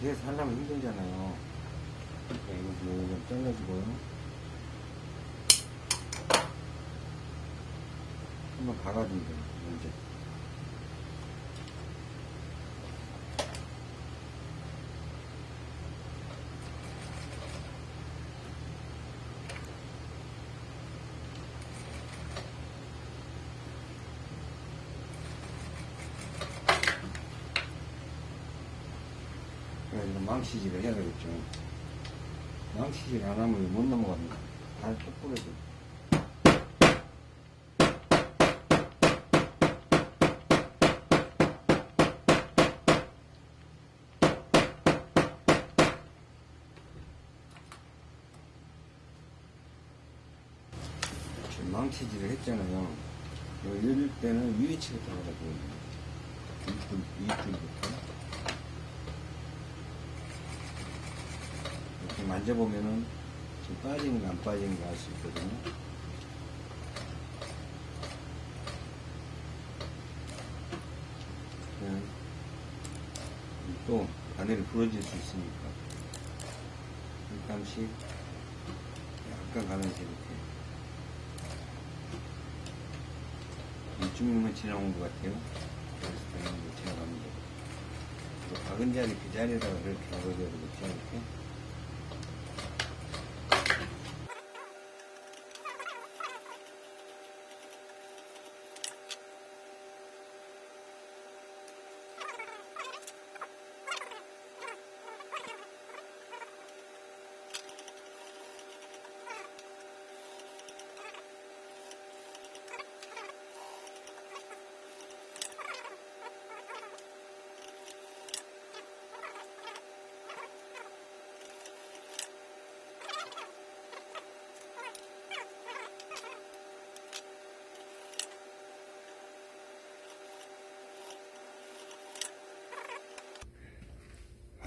B: 뒤에서 하려면 힘들잖아요. 그러니까 이거 뭐좀 잘라주고요. 한번 박아주면 돼요, 이제. 망치질을 해야 되겠죠. 망치질 안 하면 못 넘어갑니다. 발 똑부러져. 망치질을 했잖아요. 열릴 때는 위치가 들어가고 이줄, 이줄부터 이렇게 만져보면은 지금 빠지는 거안 빠지는 거알수 있거든요. 그냥 또 바늘이 부러질 수 있으니까 잠깐씩 약간 가면서 이렇게 이쯤이면 지나온 것 같아요. 그래서 당연히 지나갑니다. 또 박은 자리 그 자리에다가 이렇게 박아줘야 되겠죠, 이렇게.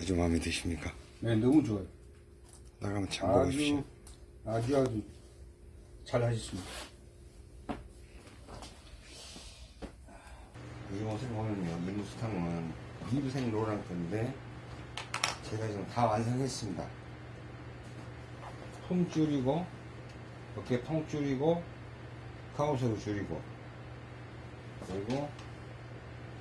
B: 아주 마음에 드십니까?
A: 네, 너무 좋아요.
B: 나가면 참 먹으십시오.
A: 아주, 아주, 아주 잘 하셨습니다.
B: 이 옷을 보면요, 이 무스탕은 이브생 로랑 건데, 제가 지금 다 완성했습니다. 품 줄이고, 어깨 통 줄이고, 카우스로 줄이고, 그리고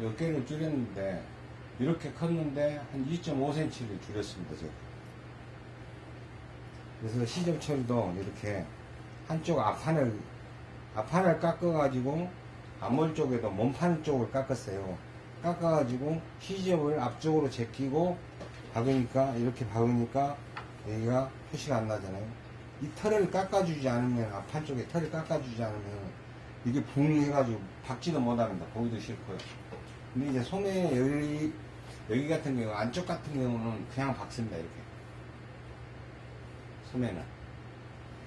B: 어깨를 줄였는데, 이렇게 컸는데, 한 2.5cm를 줄였습니다, 제가. 그래서 시접 처리도 이렇게 한쪽 앞판을, 앞판을 깎아가지고, 앞몰 쪽에도 몸판 쪽을 깎았어요. 깎아가지고 시접을 앞쪽으로 제끼고 박으니까 이렇게 박으니까 여기가 표시가 안 나잖아요. 이 털을 깎아주지 않으면 앞판 쪽에 털을 깎아주지 않으면 이게 붕해가지고 박지도 못합니다. 보기도 싫고요. 근데 이제 소매 여기 여기 같은 경우 안쪽 같은 경우는 그냥 박습니다 이렇게 소매는.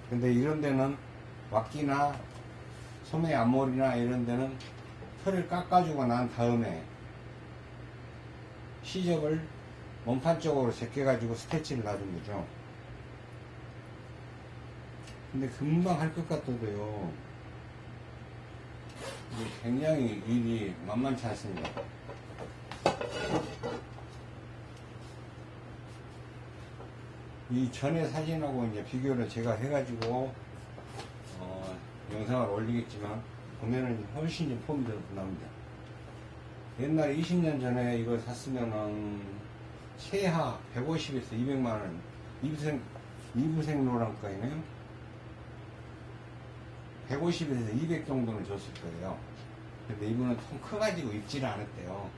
B: 근데 이런 데는 왁기나 소매 앞머리나 이런 데는 털을 깎아주고 난 다음에 시접을 몸판 쪽으로 제껴가지고 스태치를 놔준 거죠. 근데 금방 할 것 같아도요. 굉장히 일이 만만치 않습니다. 이 전에 사진하고 이제 비교를 제가 해가지고 어, 영상을 올리겠지만 보면은 훨씬 좀 폼이 더 나옵니다. 옛날에 20년 전에 이걸 샀으면은 최하 150에서 200만 원 이부생 이부생 노랑가이네요. 150에서 200 정도는 줬을 거예요. 근데 이분은 통 커가지고 입지를 않았대요.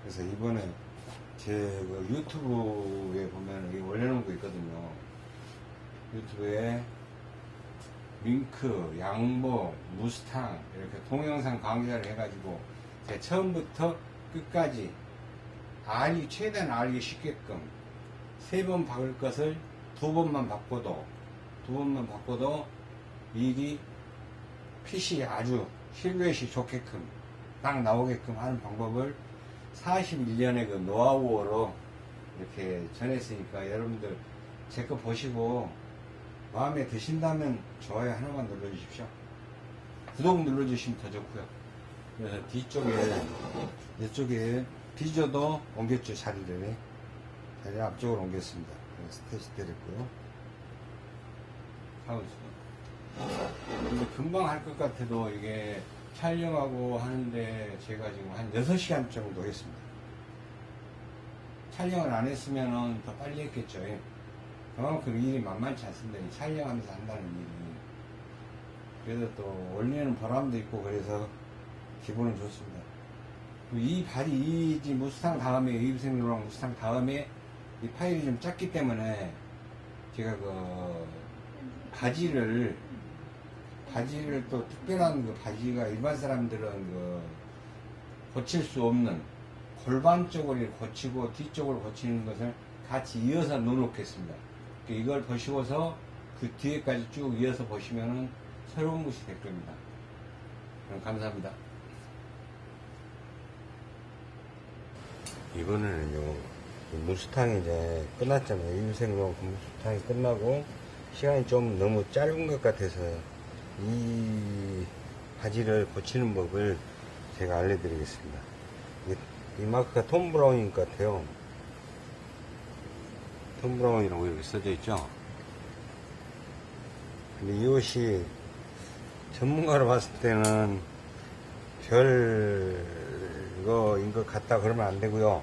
B: 그래서 이번에 제그 유튜브에 보면 여기 올려놓은 거 있거든요. 유튜브에 윙크, 양보, 무스탕 이렇게 동영상 강좌를 해가지고 제가 처음부터 끝까지 알이 최대한 알기 쉽게끔 세 번 박을 것을 두 번만 바꿔도 두 번만 바꿔도 일이 핏이 아주 실루엣이 좋게끔 딱 나오게끔 하는 방법을 41년의 그 노하우로 이렇게 전했으니까 여러분들 제 거 보시고 마음에 드신다면 좋아요 하나만 눌러주십시오. 구독 눌러주시면 더 좋고요.
D: 그래서 뒤쪽에, 이쪽에 뒤져도 옮겼죠, 자리를. 자리 앞쪽으로 옮겼습니다. 스테이지 때렸고요. 있습니다. 근데 금방 할 것 같아도 이게 촬영하고 하는데 제가 지금 한 6시간 정도 했습니다. 촬영을 안 했으면 더 빨리 했겠죠. 예. 그만큼 일이 만만치 않습니다. 이 촬영하면서 한다는 일이. 그래서 또 원래는 보람도 있고 그래서 기분은 좋습니다. 이 발이 이 무스탕 다음에 이브생로랑 무스탕 다음에 이 파일이 좀 작기 때문에 제가 그 바지를 바지를 또 특별한 그 바지가 일반 사람들은 그 고칠 수 없는 골반 쪽을 고치고 뒤쪽을 고치는 것을 같이 이어서 넣어놓겠습니다. 이걸 보시고서 그 뒤에까지 쭉 이어서 보시면은 새로운 것이 될 겁니다. 그럼 감사합니다.
B: 이번에는요, 이 무스탕이 이제 끝났잖아요. 인생용 그 무스탕이 끝나고, 시간이 좀 너무 짧은 것 같아서, 이 바지를 고치는 법을 제가 알려드리겠습니다. 이, 이 마크가 톰 브라운인 것 같아요. 톰 브라운이라고 이렇게 써져 있죠? 근데 이 옷이 전문가로 봤을 때는 별 이거인 것 같다 그러면 안 되고요.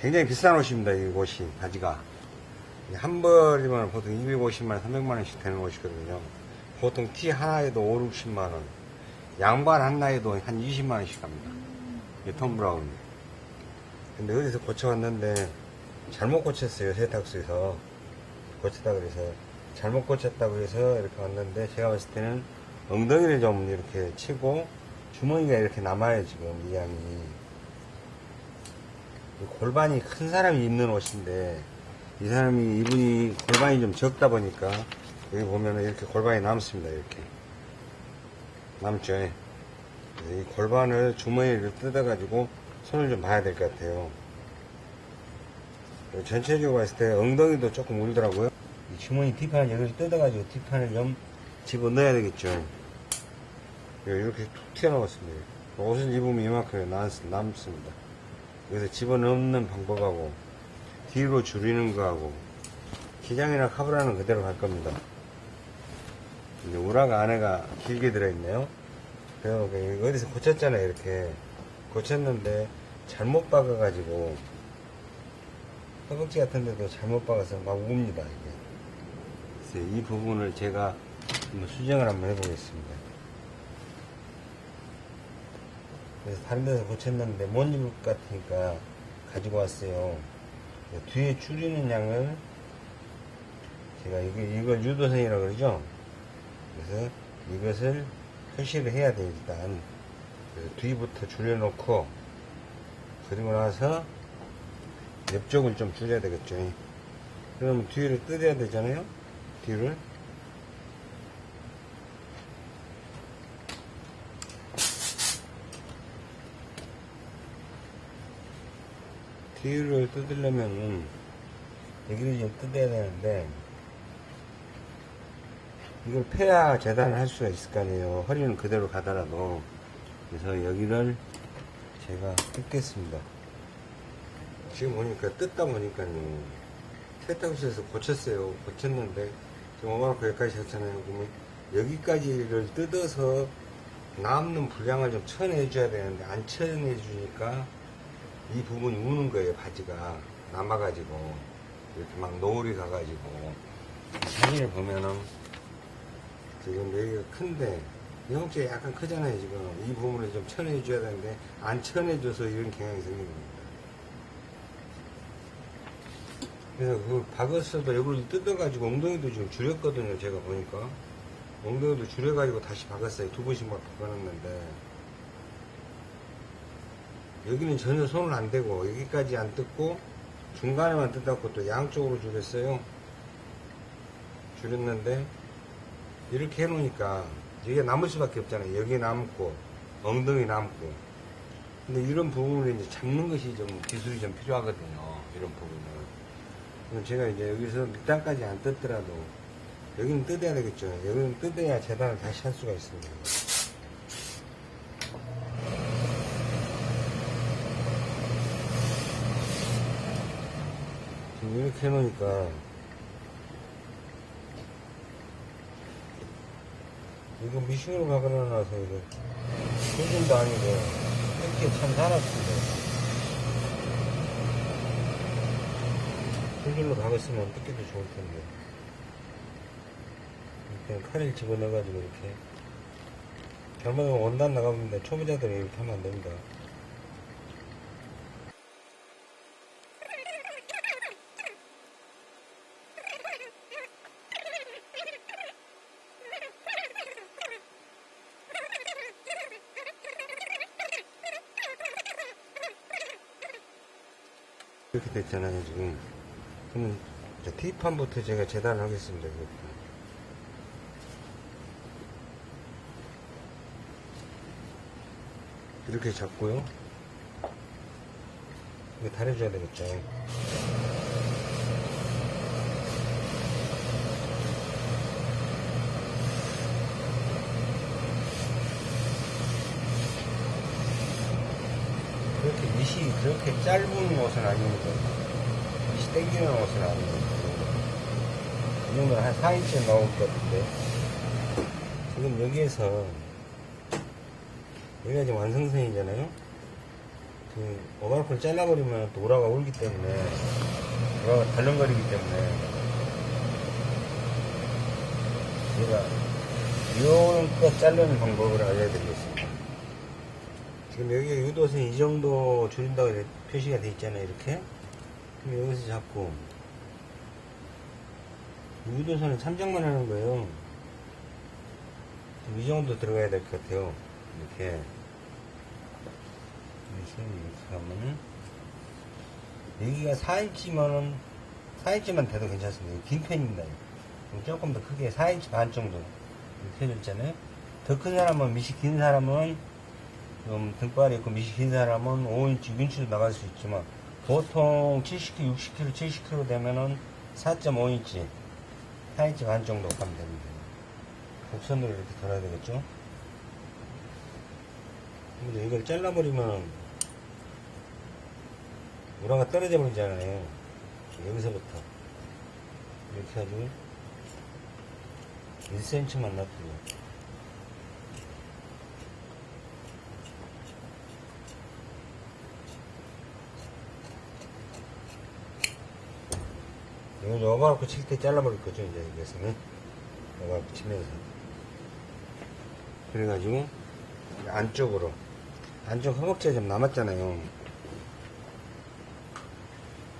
B: 굉장히 비싼 옷입니다. 이 옷이 바지가 한 벌이면 보통 250만, 300만 원씩 되는 옷이거든요. 보통 티 하나에도 5, 60만 원, 양말 하나에도 한 20만 원씩 갑니다. 이 톰 브라운. 근데 어디서 고쳐왔는데 잘못 고쳤어요. 세탁소에서 고쳤다 그래서 잘못 고쳤다고 해서 이렇게 왔는데 제가 봤을 때는 엉덩이를 좀 이렇게 치고 주머니가 이렇게 남아요 지금 이 양이 이 골반이 큰 사람이 입는 옷인데 이 사람이 이분이 골반이 좀 적다 보니까 여기 보면은 이렇게 골반이 남습니다 이렇게 남죠 이 골반을 주머니를 뜯어 가지고 손을 좀 봐야 될 것 같아요 전체적으로 봤을 때 엉덩이도 조금 울더라고요 이 주머니 뒷판 여기를 뜯어 가지고 뒷판을 좀 집어 넣어야 되겠죠. 이렇게 툭 튀어나왔습니다. 옷을 입으면 이만큼 남, 남습니다. 여기서 집어넣는 방법하고 뒤로 줄이는 거하고 기장이나 카브라는 그대로 갈 겁니다. 이제 우라가 안에가 길게 들어있네요. 그래서 어디서 고쳤잖아요. 이렇게 고쳤는데 잘못 박아가지고 허벅지 같은 데도 잘못 박아서 막 웁니다. 이게. 이 부분을 제가 한번 수정을 한번 해보겠습니다. 그래서 다른 데서 고쳤는데 못 입을 것 같으니까 가지고 왔어요. 뒤에 줄이는 양을 제가 이거, 이걸 유도선이라고 그러죠. 그래서 이것을 표시를 해야 돼요, 일단. 그래서 뒤부터 줄여놓고, 그리고 나서 옆쪽을 좀 줄여야 되겠죠. 그러면 뒤를 뜯어야 되잖아요. 뒤를. 뒤를 뜯으려면은 여기를 좀 뜯어야 되는데 이걸 패야 재단을 할 수가 있을 거 아니에요. 허리는 그대로 가더라도 그래서 여기를 제가 뜯겠습니다. 지금 보니까 뜯다 보니까요. 세탁소에서 고쳤어요. 고쳤는데 지금 5만원 여기까지 했잖아요. 그러면 여기까지를 뜯어서 남는 분량을 좀 쳐내줘야 되는데 안 쳐내주니까 이 부분이 우는 거예요. 바지가 남아가지고 이렇게 막 노을이 가가지고 사진을 보면은 지금 여기가 큰데 영업체 약간 크잖아요. 지금 이 부분을 좀 쳐내줘야 되는데 안 쳐내줘서 이런 경향이 생기는 겁니다. 그래서 그 박았어도 이걸 뜯어 가지고 엉덩이도 지금 줄였거든요. 제가 보니까. 엉덩이도 줄여 가지고 다시 박았어요. 두 번씩 막 박아놨는데. 여기는 전혀 손을 안 대고 여기까지 안 뜯고 중간에만 뜯었고 또 양쪽으로 줄였어요. 줄였는데 이렇게 해놓으니까 이게 남을 수밖에 없잖아요. 여기 남고 엉덩이 남고 근데 이런 부분을 이제 잡는 것이 좀 기술이 좀 필요하거든요. 이런 부분은 제가 이제 여기서 밑단까지 안 뜯더라도 여기는 뜯어야 되겠죠. 여기는 뜯어야 재단을 다시 할 수가 있습니다. 지금 이렇게 해놓으니까 이거 미싱으로 박아놔서 이거 소금도 아니고 이렇게 참 살았습니다. 소금으로 박았으면 뜯기도 좋을 텐데. 그냥 칼을 집어넣어가지고 이렇게. 잘못하면 원단 나가면 초보자들이 이렇게 하면 안 됩니다 이렇게 됐잖아요 지금. 그러면 이제 T판부터 제가 재단을 하겠습니다. 이렇게 잡고요. 이거 다려줘야 되겠죠 그렇게 밑이 그렇게 짧은 옷은 아닙니다. 밑이 땡기는 옷은 아닙니다. 이 정도는 한 4인치 나올 것 같은데. 지금 여기에서, 여기가 지금 완성선이잖아요? 그, 오바로프를 잘라버리면 또 오라가 울기 때문에, 오라가 덜렁거리기 때문에, 제가, 이렇게 자르는 방법을 알려드리겠습니다. 지금 여기 유도선 이 정도 줄인다고 표시가 돼 있잖아요 이렇게. 그럼 여기서 잡고. 유도선은 참작만 하는 거예요. 이 정도 들어가야 될 것 같아요. 이렇게. 이렇게 하면은 여기가 4인치면은 4인치만 돼도 괜찮습니다. 긴 편입니다. 조금 더 크게 4인치 반 정도. 이렇게 해져 있잖아요. 더 큰 사람은 밑이 긴 사람은 좀 등발이 있고 밑이 긴 사람은 5인치, 6인치로 나갈 수 있지만 보통 70kg, 60kg, 70kg 되면은 4.5인치, 4인치 반 정도 가면 됩니다. 곡선으로 이렇게 돌아야 되겠죠? 근데 이걸 잘라버리면 우라가 떨어져 버리잖아요. 여기서부터 이렇게 해가지고 1cm만 놔두고 이건 여가갖고 칠때 잘라버릴 거죠, 이제, 여기서는. 여가갖고 치면서. 그래가지고, 안쪽으로. 안쪽 허벅지가 좀 남았잖아요.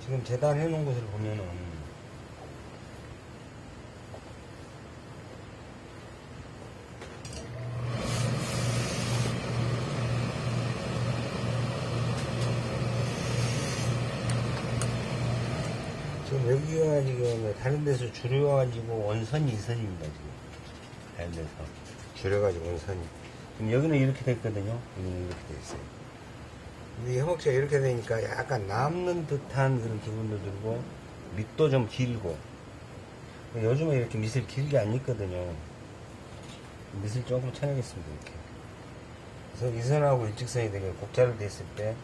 B: 지금 재단해 놓은 곳을 보면은, 여기가 지금 다른 데서 줄여가지고 원선이 이선입니다 지금. 다른 데서. 줄여가지고 원선이. 지금 여기는 이렇게 됐거든요. 여기는 이렇게 돼 있어요. 이 허벅지가 이렇게 되니까 약간 남는 듯한 그런 기분도 들고 밑도 좀 길고. 요즘에 이렇게 밑을 길게 안 입거든요. 밑을 조금 쳐내겠습니다 이렇게. 그래서 이선하고 일직선이 되게 곡자로 됐을 때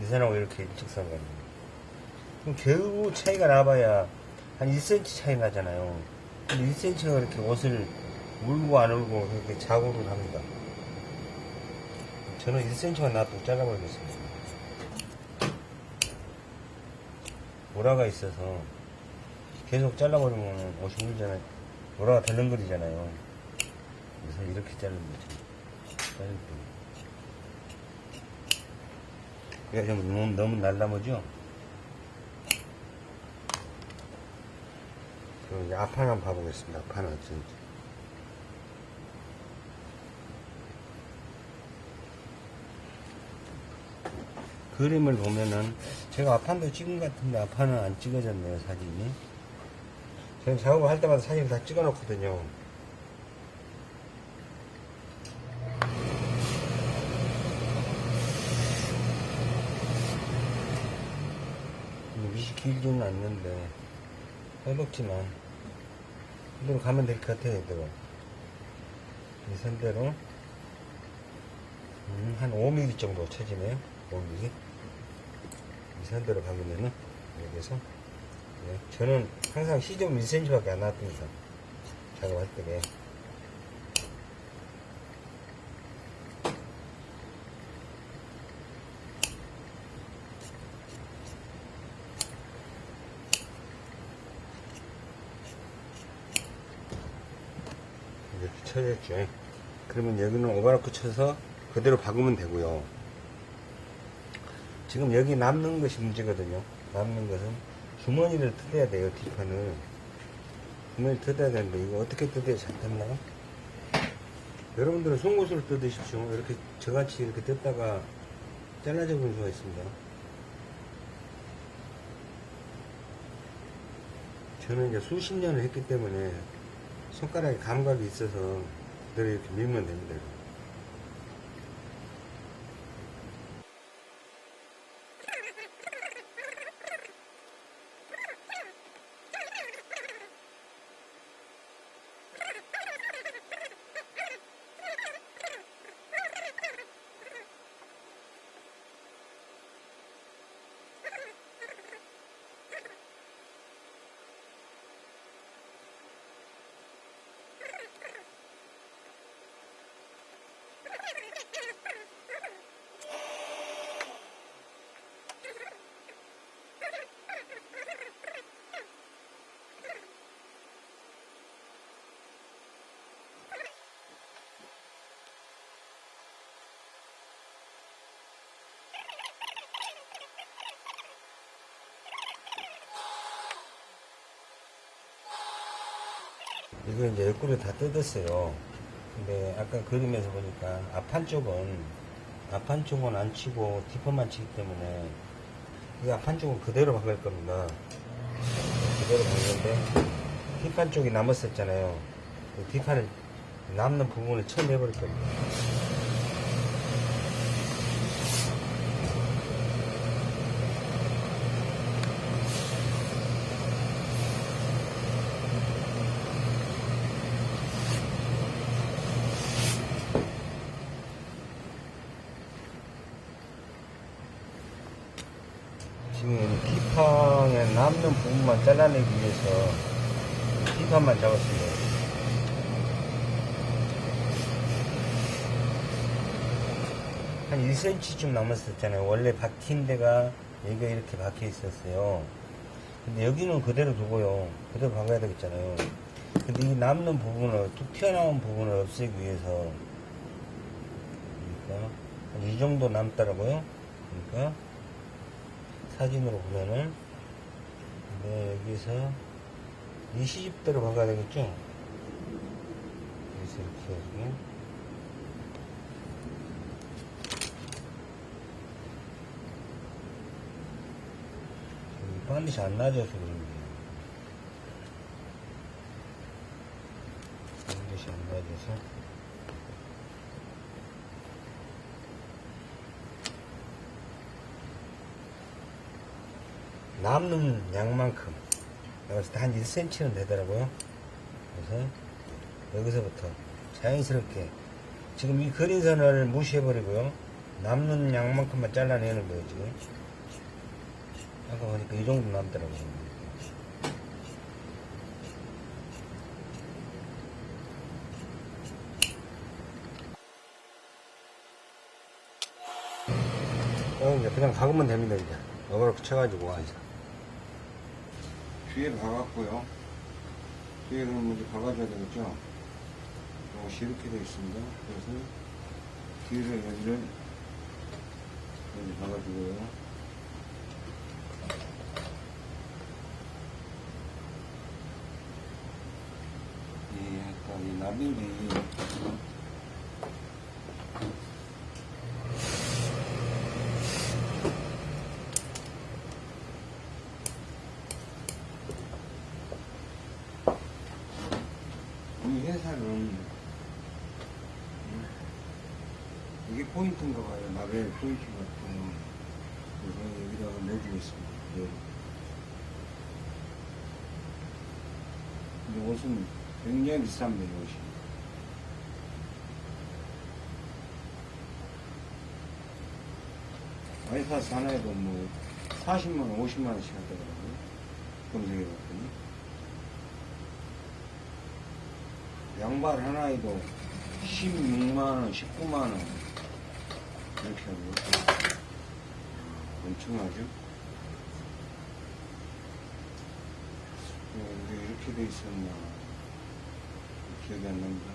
B: 이선하고 이렇게 일직선 갑니다 그럼 겨우 차이가 나봐야 한 1cm 차이 나잖아요. 근데 1cm가 이렇게 옷을 울고 안 울고 그렇게 자고를 합니다. 저는 1cm가 나도 잘라버리겠습니다. 모라가 있어서 계속 잘라버리면 옷이 울잖아요. 모라가 덜렁거리잖아요. 그래서 이렇게. 자를 때. 이거 좀 너무, 너무 날라머죠? 그럼 이제 앞판 한번 봐보겠습니다. 앞판은 어쩐지. 그림을 보면은 제가 앞판도 찍은 것 같은데 앞판은 안 찍어졌네요 사진이 저는 작업을 할 때마다 사진을 다 찍어 놓거든요 밑이 길지는 않는데 허벅지만 이대로 가면 될 것 같아요 이대로 이 선대로 음, 한 5mm 정도 쳐지네요 5mm 이 선대로 가면은 여기서 네, 저는 항상 시점 1cm밖에 안 나왔습니다. 작업할 때. 이렇게 쳐졌죠. 그러면 여기는 오바로크 쳐서 그대로 박으면 되고요. 지금 여기 남는 것이 문제거든요. 남는 것은 주머니를 뜯어야 돼요, 뒷판을. 주머니 뜯어야 되는데, 이거 어떻게 뜯어야 잘 뜯나요? 여러분들은 송곳으로 뜯으십시오. 이렇게 저같이 이렇게 뜯다가 잘라져 버릴 수가 있습니다. 저는 이제 수십 년을 했기 때문에 손가락에 감각이 있어서 그대로 이렇게 밀면 됩니다. 이거 이제 옆구리 다 뜯었어요. 근데 아까 그림에서 보니까 앞판 쪽은 앞판 쪽은 안 치고 뒷판만 치기 때문에 이 앞판 쪽은 그대로 박을 겁니다. 그대로 박는데 뒷판 쪽이 남았었잖아요. 그 뒷판을 남는 부분을 쳐내버릴 겁니다. 지금 뒷판에 남는 부분만 잘라내기 위해서 뒷판만 잡았습니다. 한 1cm쯤 남았었잖아요. 원래 박힌 데가 여기가 이렇게 박혀 있었어요. 근데 여기는 그대로 두고요. 그대로 박아야 되겠잖아요. 근데 이 남는 부분을, 툭 튀어나온 부분을 없애기 위해서, 그러니까, 한이 정도 남더라고요. 그러니까, 사진으로 보면은 네, 여기서 이 시집대로 박아야 되겠죠? 여기서 이렇게 해가지고 반드시 안 낮아서 그런 거예요. 반드시 안 낮아서 남는 양만큼 여기서 한 1cm는 되더라고요. 그래서 여기서부터 자연스럽게 지금 이 그린선을 무시해버리고요. 남는 양만큼만 잘라내는 거예요 지금. 아까 보니까 이 정도 남더라고요. 어, 이제 그냥 박으면 됩니다 이제. 이렇게 쳐가지고 와서
E: 뒤에 박았고요. 뒤에는 먼저 박아줘야 되겠죠? 이것이 이렇게 되어 있습니다. 그래서 뒤를 여기를 먼저 박아주고요. 이 약간 이 나비리 이 회사는 음, 이게 나벨 포인트 같은 그래서 여기다가 넣어주겠습니다. 네. 근데 옷은 굉장히 비쌉니다. 옷이. 와이파스 하나에도 뭐 40만 원, 50만 원씩 하더라고요.
B: 검색해봤더니 양발 하나에도 16만원, 19만원 이렇게 하고 엄청나죠? 어, 이게 이렇게 돼 있었나 기억이 안 납니다.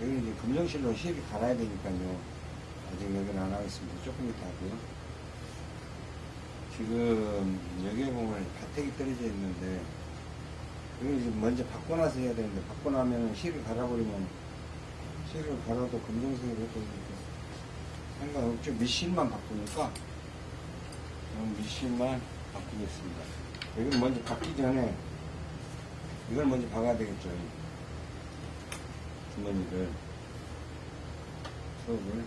B: 여기 이제 검정실로 실이 갈아야 되니까요. 아직 여기는 안 하겠습니다. 조금 이따 하고요. 지금 여기에 보면 가택이 떨어져 있는데 여기 이제 먼저 나서 해야 되는데 나면은 실을 갈아버리면 실을 갈아도 검정색으로 해도 상관없죠. 밑실만 바꾸니까 밑실만 바꾸겠습니다. 여기는 먼저 받기 전에 이걸 먼저 박아야 되겠죠. 주머니를 수업을